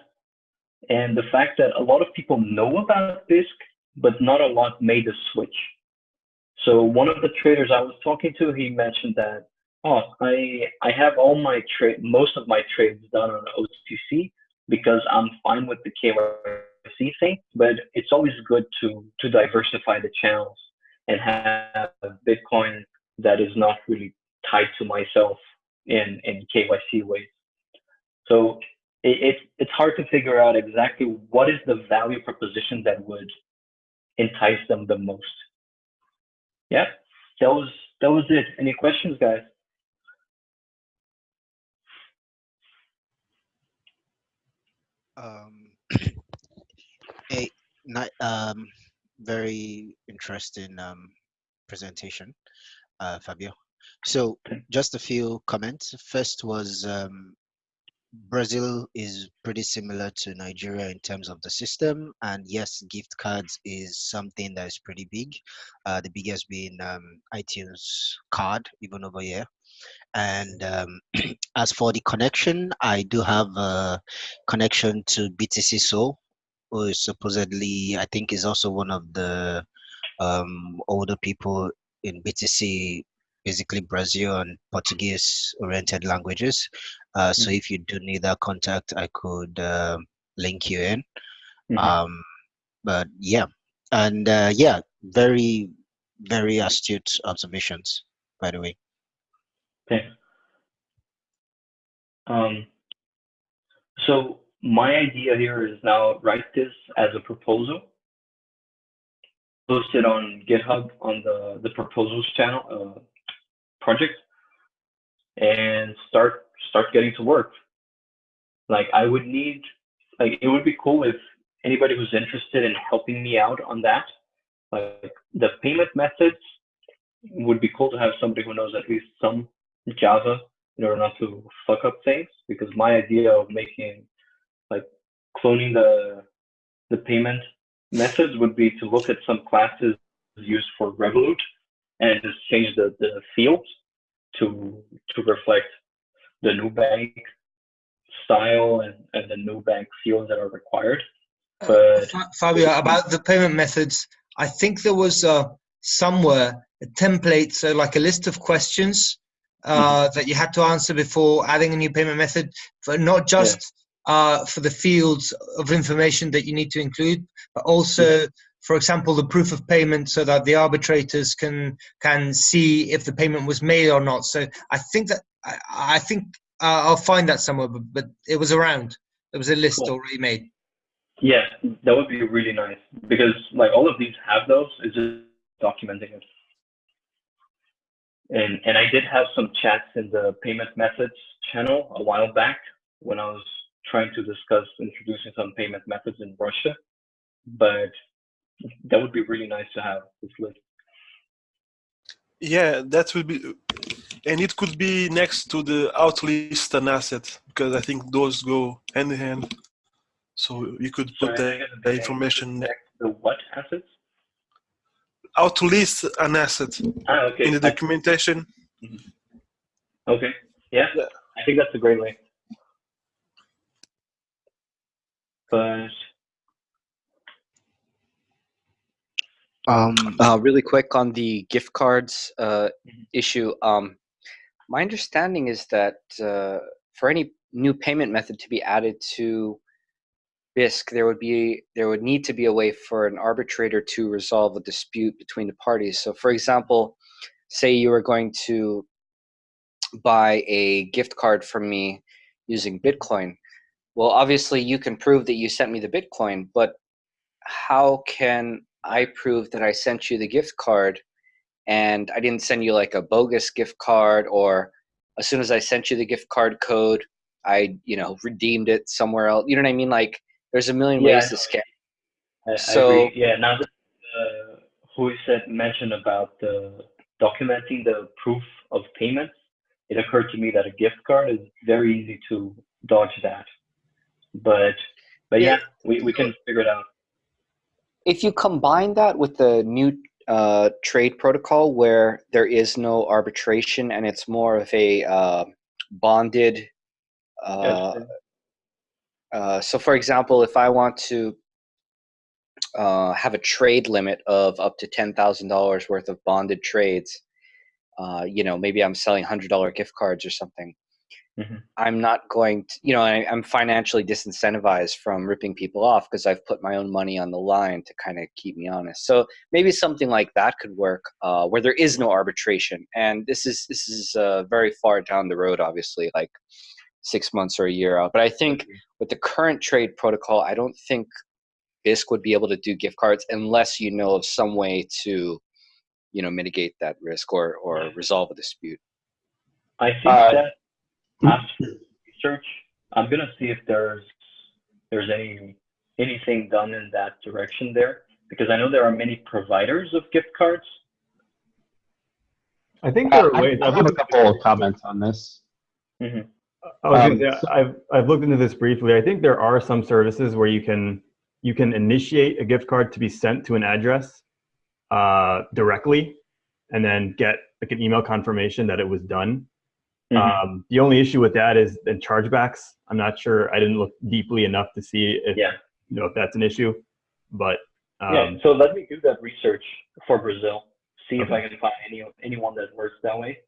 and the fact that a lot of people know about Bisq, but not a lot made the switch. So one of the traders I was talking to, he mentioned that oh, I I have all my trade, most of my trades done on OTC because I'm fine with the KYC thing. But it's always good to to diversify the channels and have Bitcoin that is not really tied to myself in in KYC ways. So it, it it's hard to figure out exactly what is the value proposition that would entice them the most. Yeah, that was that was it. Any questions, guys? Um, a not, um, very interesting um, presentation, uh, Fabio. So just a few comments. First was um, Brazil is pretty similar to Nigeria in terms of the system, and yes, gift cards is something that is pretty big. Uh, the biggest being um, iTunes card, even over here. And um, as for the connection, I do have a connection to BTC Soul, who is supposedly, I think, is also one of the um, older people in BTC, basically Brazil and Portuguese oriented languages. Uh, so if you do need that contact, I could uh, link you in. Mhm. Um, but yeah, and uh, yeah, very, very astute observations, by the way. Okay. Um, so my idea here is now write this as a proposal, post it on GitHub on the the proposals channel uh, project, and start start getting to work. Like I would need, like it would be cool if anybody who's interested in helping me out on that, like the payment methods would be cool to have somebody who knows at least some Java in order not to fuck up things. Because my idea of making like cloning the the payment methods would be to look at some classes used for Revolut and just change the, the fields to to reflect the new bank style and, and the new bank fields that are required. But Fa- Fabio, about the payment methods, I think there was uh, somewhere a template, so like a list of questions uh, that you had to answer before adding a new payment method, but not just uh, for the fields of information that you need to include, but also, for example, the proof of payment, so that the arbitrators can can see if the payment was made or not. So I think that I, I think uh, I'll find that somewhere, but, but it was around. There was a list Cool. already made. yeah, that would be really nice because like all of these have those. It's just documenting it. And and I did have some chats in the payment methods channel a while back when I was trying to discuss introducing some payment methods in Russia. But that would be really nice to have this list. Yeah, that would be, and it could be next to the outlist an asset because I think those go hand in hand. So you could put I the, the the information next- The what assets? outlist an asset Ah, okay. in the documentation. Okay. Yeah. Yeah. I think that's a great way. But Um, Uh, really quick on the gift cards uh, Mhm. issue. Um, my understanding is that uh, for any new payment method to be added to Bisq, there would be there would need to be a way for an arbitrator to resolve a dispute between the parties. So, for example, say you were going to buy a gift card from me using Bitcoin. Well, obviously, you can prove that you sent me the Bitcoin, but how can I prove that I sent you the gift card and I didn't send you like a bogus gift card or as soon as I sent you the gift card code, I, you know, redeemed it somewhere else. You know what I mean? Like there's a million Yeah, ways to scam. I, I So- agree. yeah. Now that uh, who said mentioned about the documenting the proof of payments, it occurred to me that a gift card is very easy to dodge that. But but yeah, Yeah. we, we can figure it out. If you combine that with the new uh, trade protocol where there is no arbitration and it's more of a uh, bonded uh. Uh, so, for example, if I want to uh, have a trade limit of up to ten thousand dollars worth of bonded trades, uh, you know, maybe I'm selling hundred dollar gift cards or something. Mhm. I'm not going to, you know, I, I'm financially disincentivized from ripping people off because I've put my own money on the line to kind of keep me honest. So maybe something like that could work, uh, where there is no arbitration. And this is this is uh, very far down the road, obviously, like six months or a year out. But I think with the current trade protocol, I don't think Bisq would be able to do gift cards unless you know of some way to, you know, mitigate that risk or or resolve a dispute. I think Uh, that after research, I'm gonna see if there's there's any anything done in that direction there because I know there are many providers of gift cards. I think Uh, there are I, ways. I I've a couple of comments on this. hmm I was Um, gonna say, so- I've I've looked into this briefly. I think there are some services where you can you can initiate a gift card to be sent to an address uh, directly, and then get like an email confirmation that it was done. Mhm. Um, the only issue with that is the chargebacks. I'm not sure. I didn't look deeply enough to see if Yeah. you know if that's an issue, but um, yeah. So let me do that research for Brazil. See if I can find any anyone that works that way.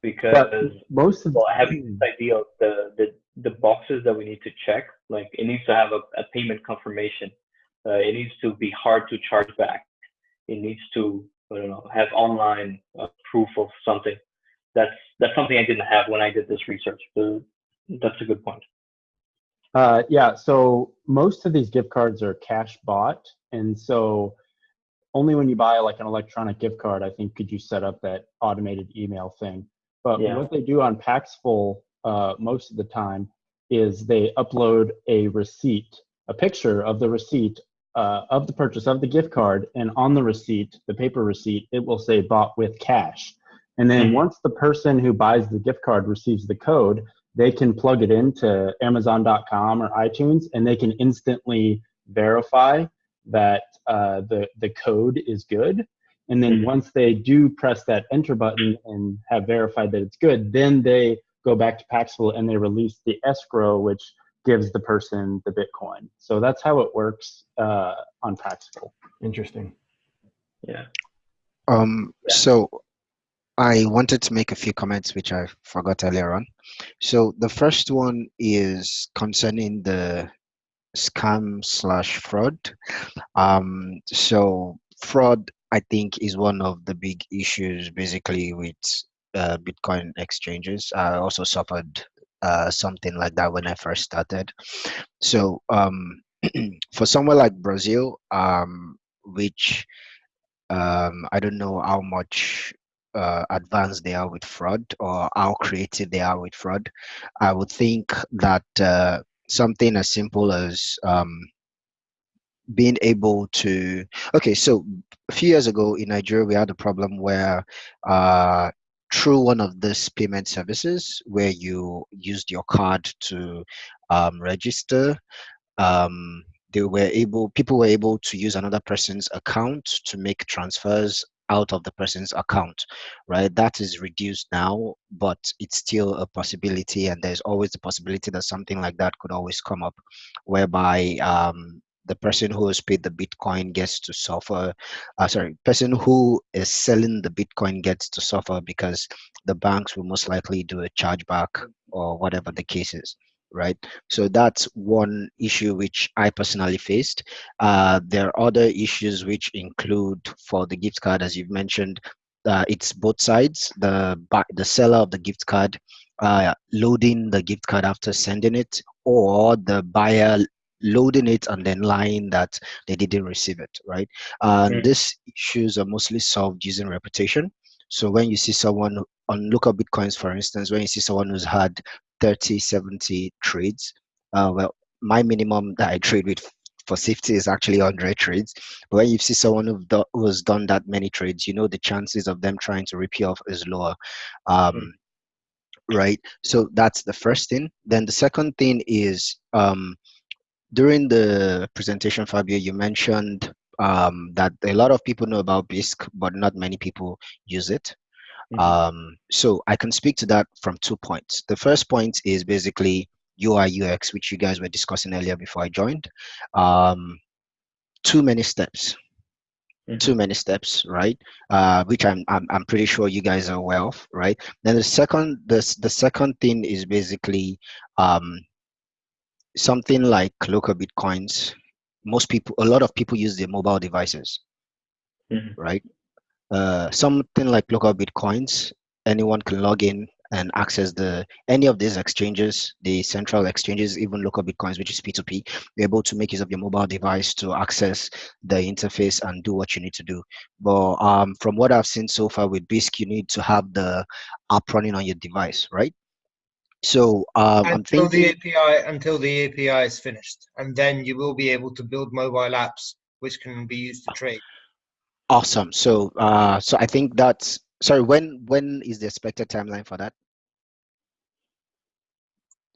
Because Most of well, have this idea of the, the the boxes that we need to check, like it needs to have a, a payment confirmation. Uh, it needs to be hard to charge back. It needs to I don't know have online uh, proof of something. That's that's something I didn't have when I did this research. But that's a good point. Uh, yeah, so most of these gift cards are cash bought, and so only when you buy like an electronic gift card, I think, could you set up that automated email thing. But Yeah. what they do on Paxful uh, most of the time is they upload a receipt, a picture of the receipt uh, of the purchase of the gift card, and on the receipt, the paper receipt, it will say bought with cash. And then Mhm. once the person who buys the gift card receives the code, they can plug it into Amazon.com or iTunes, and they can instantly verify that uh, the the code is good. And then Mhm. once they do press that enter button and have verified that it's good, then they go back to Paxful and they release the escrow, which gives the person the Bitcoin. So that's how it works uh, on Paxful. interesting. Yeah. Um, Yeah. so I wanted to make a few comments which I forgot earlier on. So the first one is concerning the scam slash fraud. Um, so fraud, I think, is one of the big issues basically with uh, Bitcoin exchanges. I also suffered uh, something like that when I first started. So um, for somewhere like Brazil, um, which um, I don't know how much uh, advanced they are with fraud or how creative they are with fraud. I would think that uh, something as simple as um, being able to okay so a few years ago in nigeria we had a problem where uh, through one of these payment services where you used your card to um, register um, they were able people were able to use another person's account to make transfers out of the person's account right that is reduced now but it's still a possibility and there's always the possibility that something like that could always come up whereby um, the person who has paid the Bitcoin gets to suffer. Uh, sorry, person who is selling the Bitcoin gets to suffer because the banks will most likely do a chargeback or whatever the case is right? So that's one issue which i personally faced. Uh, there are other issues which include for the gift card as you've mentioned uh, it's both sides the the seller of the gift card uh, loading the gift card after sending it or the buyer loading it and then lying that they didn't receive it right? And Mm. these issues are mostly solved using reputation. So when you see someone on local bitcoins for instance when you see someone who's had 30 70 trades uh, well my minimum that i trade with for safety is actually 100 trades but when you see someone who, do, who has done that many trades you know the chances of them trying to rip you off is lower. Um, Mm. right? So that's the first thing. Then the second thing is um, during the presentation fabio you mentioned um, that a lot of people know about bisq but not many people use it Mhm. um, so I can speak to that from two points. The first point is basically UI UX, which you guys were discussing earlier before I joined. Um, too many steps. Mhm. Too many steps, right? Uh, which I'm, I'm I'm pretty sure you guys are aware of, right? Then the second the the second thing is basically um, something like local bitcoins. Most people, a lot of people use their mobile devices, Mhm. right? Uh, something like local bitcoins. Anyone can log in and access the any of these exchanges the central exchanges even local bitcoins which is p2p you're able to make use of your mobile device to access the interface and do what you need to do. But um, from what i've seen so far with bisq you need to have the app running on your device right? So um, i'm until thinking the API until the API is finished, and then you will be able to build mobile apps which can be used to trade. Awesome so uh, so i think that's sorry when when is the expected timeline for that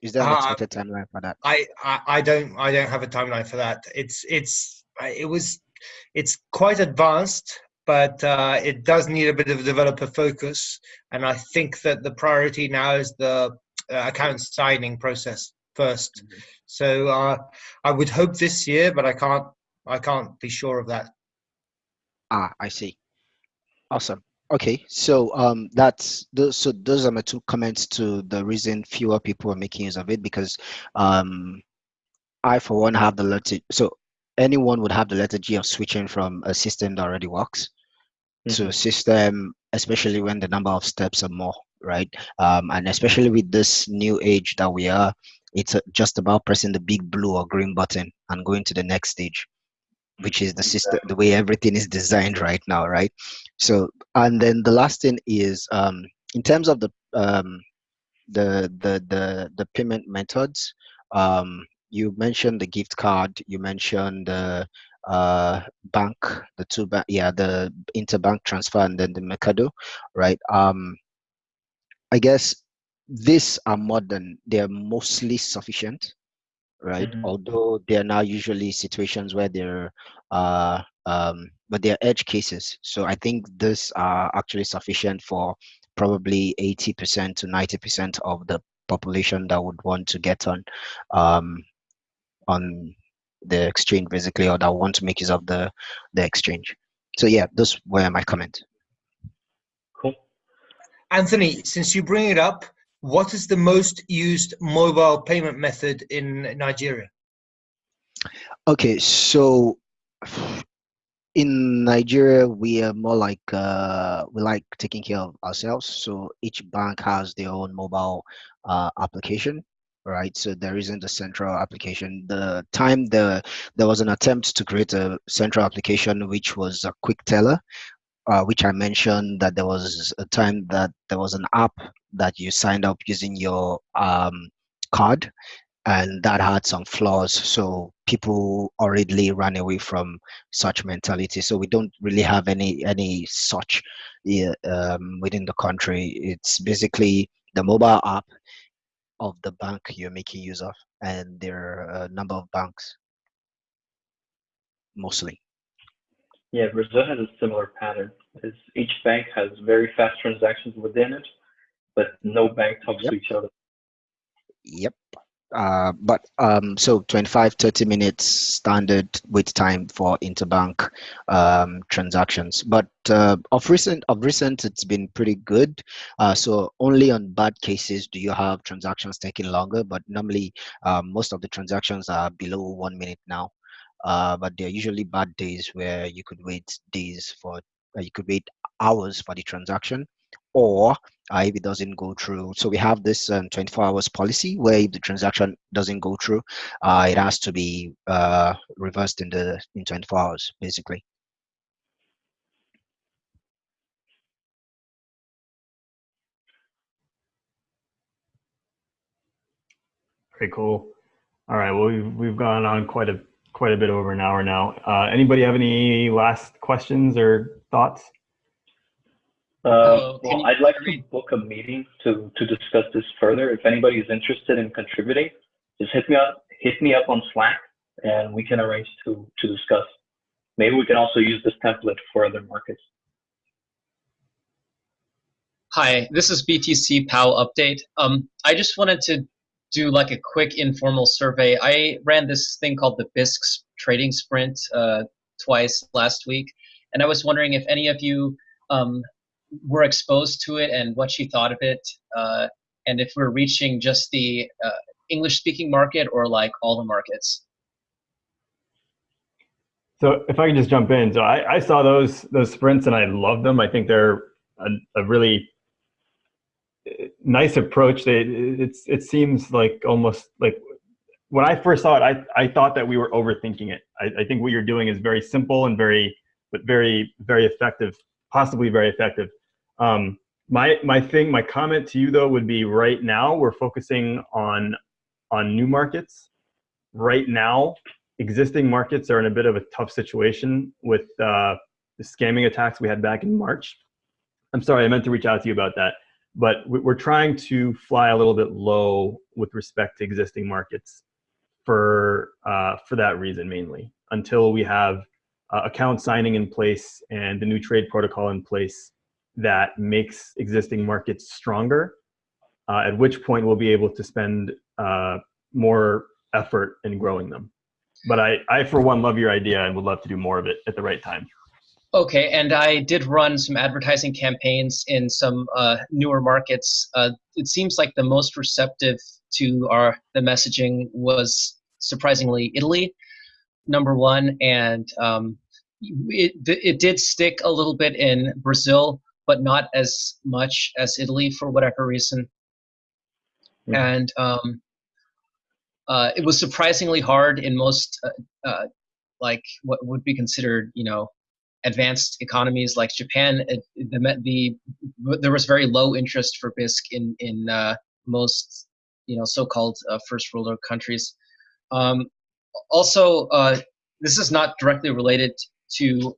is there an Uh, expected timeline for that I, I I don't I don't have a timeline for that. It's it's it was it's quite advanced, but uh, it does need a bit of developer focus. And I think that the priority now is the uh, account signing process 1st So uh, I would hope this year, but I can't I can't be sure of that. Ah, I see. Awesome. Okay, so um, that's those. So those are my two comments to the reason fewer people are making use of it because um, I for one have the letter. So anyone would have the letter G of switching from a system that already works to a system, especially when the number of steps are more, right? Um, and especially with this new age that we are, it's uh, just about pressing the big blue or green button and going to the next stage which is the system the way everything is designed right now right? So and then the last thing is um in terms of the um the the the, the payment methods um you mentioned the gift card you mentioned the uh bank the two bank yeah the interbank transfer and then the mercado right? Um i guess these are modern they're mostly sufficient right? Mhm. Although they are now usually situations where they're, uh, um, but they're edge cases. So I think these are actually sufficient for probably 80% to 90% of the population that would want to get on, um, on the exchange basically, or that want to make use of the the exchange. So yeah, those were my comment. Cool. Anthony, since you bring it up, what is the most used mobile payment method in Nigeria? Okay, so in Nigeria, we are more like uh, we like taking care of ourselves. So each bank has their own mobile uh, application, right? So there isn't a central application. The time the there was an attempt to create a central application, which was a quick teller, uh, which I mentioned that there was a time that there was an app that you signed up using your um, card and that had some flaws. So people already ran away from such mentality. So we don't really have any any such um, within the country. It's basically the mobile app of the bank you're making use of and there are a number of banks mostly Yeah, Brazil has a similar pattern. Is each bank has very fast transactions within it, but no bank talks Yep. to each other. yep Uh, but um, so 25, 30 minutes standard wait time for interbank um, transactions. But uh, of recent, of recent, it's been pretty good. Uh, so only on bad cases do you have transactions taking longer. But normally, um, most of the transactions are below one minute now. Uh, but there are usually bad days where you could wait days for, uh, you could wait hours for the transaction or uh, if it doesn't go through. So we have this um, 24 hours policy where if the transaction doesn't go through, uh, it has to be uh, reversed in the in 24 hours, basically. Very cool. All right. Well, we've we've gone on quite a quite a bit over an hour now. Uh, anybody have any last questions or thoughts? Uh, well, I'd like to book a meeting to, to discuss this further. If anybody is interested in contributing, just hit me up, hit me up on Slack and we can arrange to, to discuss. Maybe we can also use this template for other markets. Hi, this is BTC POW update. Um, I just wanted to do like a quick informal survey. I ran this thing called the Bisq trading sprint uh, twice last week, and I was wondering if any of you um, were exposed to it and what you thought of it, uh, and if we're reaching just the uh, English-speaking market or like all the markets. So if I can just jump in, so I, I saw those those sprints and I love them. I think they're a, a really nice approach. They it's it seems like almost like when I first saw it, I I thought that we were overthinking it. I, I think what you're doing is very simple and very but very very effective, possibly very effective. Um, my my thing, my comment to you though would be right now we're focusing on on new markets. Right now, existing markets are in a bit of a tough situation with uh, the scamming attacks we had back in March. I'm sorry, I meant to reach out to you about that, but we're trying to fly a little bit low with respect to existing markets for uh, for that reason mainly until we have uh, account signing in place and the new trade protocol in place that makes existing markets stronger, uh, at which point we'll be able to spend uh, more effort in growing them. But I, I, for one, love your idea and would love to do more of it at the right time. Okay, and I did run some advertising campaigns in some uh, newer markets. Uh, it seems like the most receptive to our the messaging was surprisingly Italy, number one, and um, it, it did stick a little bit in Brazil, but not as much as Italy for whatever reason. Mm. And um, uh, it was surprisingly hard in most, uh, uh, like what would be considered, you know, advanced economies like Japan. The, the there was very low interest for Bisq in in uh, most, you know, so-called uh, first world countries. Um, also, uh, this is not directly related to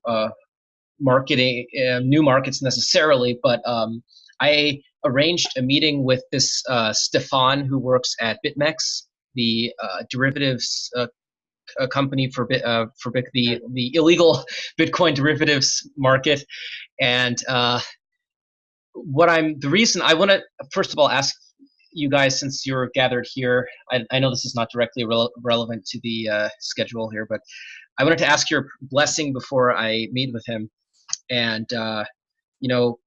marketing uh, new markets necessarily, but um, I arranged a meeting with this uh, Stefan who works at BitMEX, the uh, derivatives uh, company for uh, for the the illegal Bitcoin derivatives market, and uh, what I'm the reason I want to first of all ask you guys since you're gathered here. I, I know this is not directly re relevant to the schedule here, but I wanted to ask your blessing before I meet with him and uh, you know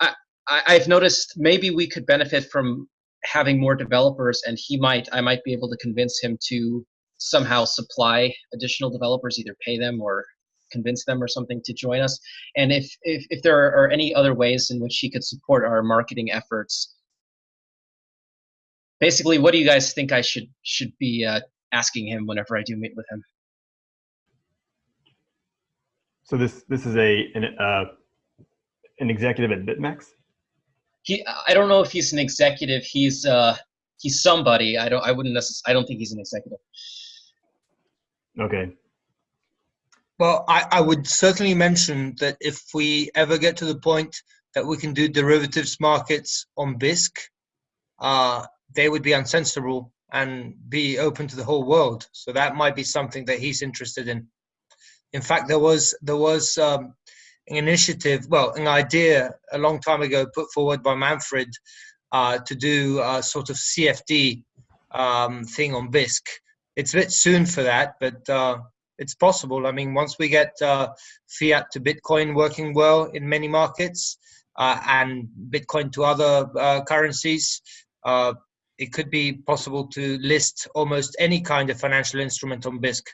I, i've noticed maybe we could benefit from having more developers and he might i might be able to convince him to somehow supply additional developers either pay them or convince them or something to join us and if if, if there are any other ways in which he could support our marketing efforts basically what do you guys think i should should be uh, asking him whenever i do meet with him so this this is a an, uh, an executive at BitMEX. He, I don't know if he's an executive. He's uh, he's somebody. I don't. I wouldn't necessarily. I don't think he's an executive. Okay. Well, I, I would certainly mention that if we ever get to the point that we can do derivatives markets on Bisq, uh, they would be uncensorable and be open to the whole world. So that might be something that he's interested in. In fact, there was there was um, an initiative, well, an idea a long time ago put forward by Manfred uh, to do a sort of CFD um, thing on Bisq. It's a bit soon for that, but uh, it's possible. I mean, once we get uh, fiat to Bitcoin working well in many markets uh, and Bitcoin to other uh, currencies, uh, it could be possible to list almost any kind of financial instrument on Bisq.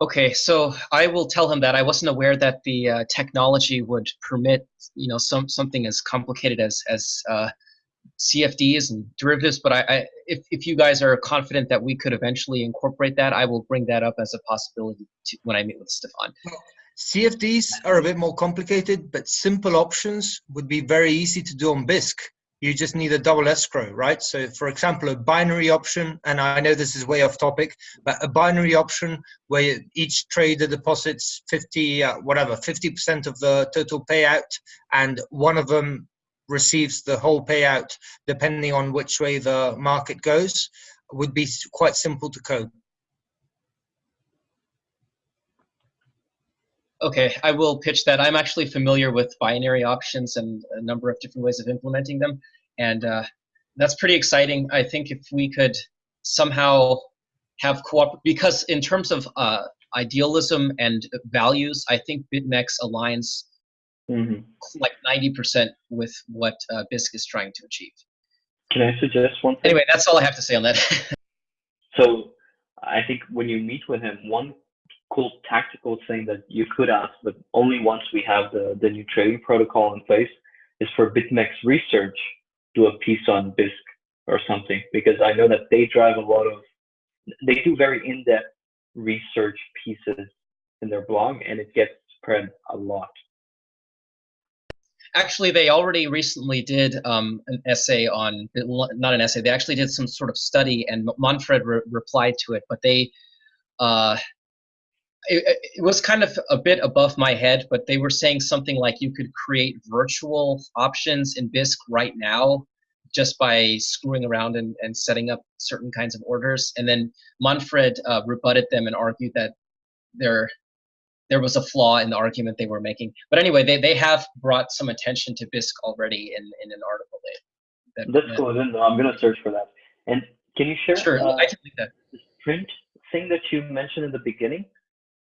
Okay, so I will tell him that I wasn't aware that the uh, technology would permit, you know, some something as complicated as as CFDs and derivatives. But I, I, if if you guys are confident that we could eventually incorporate that, I will bring that up as a possibility to, when I meet with Stefan. CFDs are a bit more complicated, but simple options would be very easy to do on Bisq you just need a double escrow, right? So, for example, a binary option, and I know this is way off topic, but a binary option where each trader deposits 50, uh, whatever, 50% of the total payout, and one of them receives the whole payout depending on which way the market goes, would be quite simple to code. Okay, I will pitch that. I'm actually familiar with binary options and a number of different ways of implementing them, and uh, that's pretty exciting. I think if we could somehow have co because in terms of uh, idealism and values, I think BitMEX aligns mm -hmm. like 90% with what uh, Bisq is trying to achieve. Can I suggest one thing? Anyway, that's all I have to say on that. so I think when you meet with him, one cool tactical thing that you could ask, but only once we have the, the new trading protocol in place, is for BitMEX research, do a piece on Bisq or something, because I know that they drive a lot of, they do very in-depth research pieces in their blog, and it gets spread a lot. Actually, they already recently did um, an essay on, not an essay, they actually did some sort of study, and Manfred re replied to it, but they, uh, it, it, was kind of a bit above my head, but they were saying something like you could create virtual options in Bisq right now just by screwing around and, and setting up certain kinds of orders. And then Manfred uh, rebutted them and argued that there there was a flaw in the argument they were making. But anyway, they, they have brought some attention to Bisq already in, in an article. They, that, That's cool. Then I'm going to search for that. And can you share sure, uh, I can link that. the print thing that you mentioned in the beginning?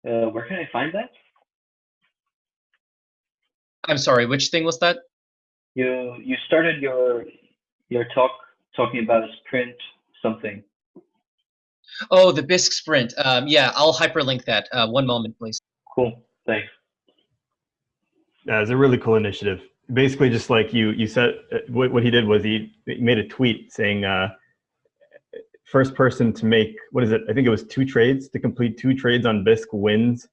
Uh, where can I find that? I'm sorry, which thing was that? You you started your your talk talking about a sprint something. Oh, the Bisq sprint. Um, yeah, I'll hyperlink that. Uh, one moment, please. Cool. Thanks. Yeah, it's a really cool initiative. Basically, just like you you said, uh, what, what he did was he, he made a tweet saying, uh, first person to make what is it? I think it was two trades to complete two trades on Bisq wins,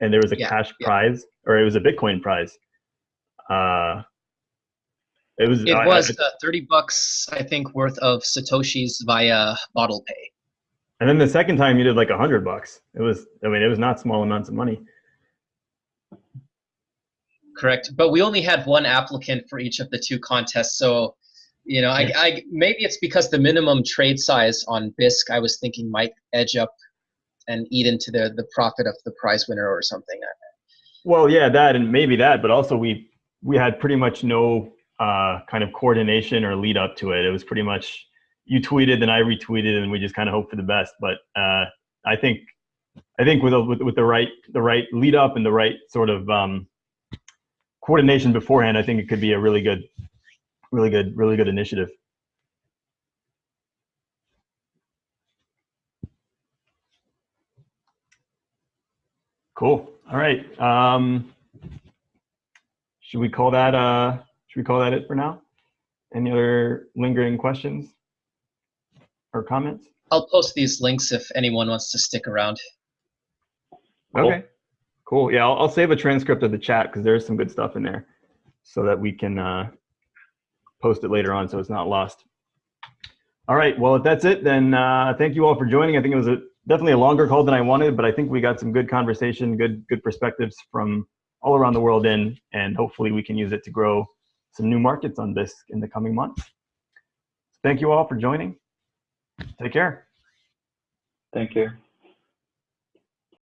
and there was a yeah, cash yeah. prize or it was a Bitcoin prize. Uh, it was. It I, was I, uh, thirty bucks, I think, worth of satoshis via Bottle Pay. And then the second time you did like a hundred bucks. It was. I mean, it was not small amounts of money. Correct, but we only had one applicant for each of the two contests, so you know, I, I maybe it's because the minimum trade size on Bisq I was thinking might edge up and eat into the the profit of the prize winner or something. Well, yeah, that and maybe that, but also we we had pretty much no uh, kind of coordination or lead up to it. It was pretty much you tweeted and I retweeted, and we just kind of hope for the best. But uh, I think I think with, with with the right the right lead up and the right sort of um, coordination beforehand, I think it could be a really good really good, really good initiative. Cool. All right. Um, should we call that? Uh, should we call that it for now? Any other lingering questions or comments? I'll post these links if anyone wants to stick around. Okay. Cool. Yeah, I'll, I'll, save a transcript of the chat because there's some good stuff in there, so that we can uh, post it later on so it's not lost. All right, well, if that's it, then uh, thank you all for joining. I think it was a, definitely a longer call than I wanted, but I think we got some good conversation, good good perspectives from all around the world in, and hopefully we can use it to grow some new markets on Bisq in the coming months. Thank you all for joining. Take care. Thank you.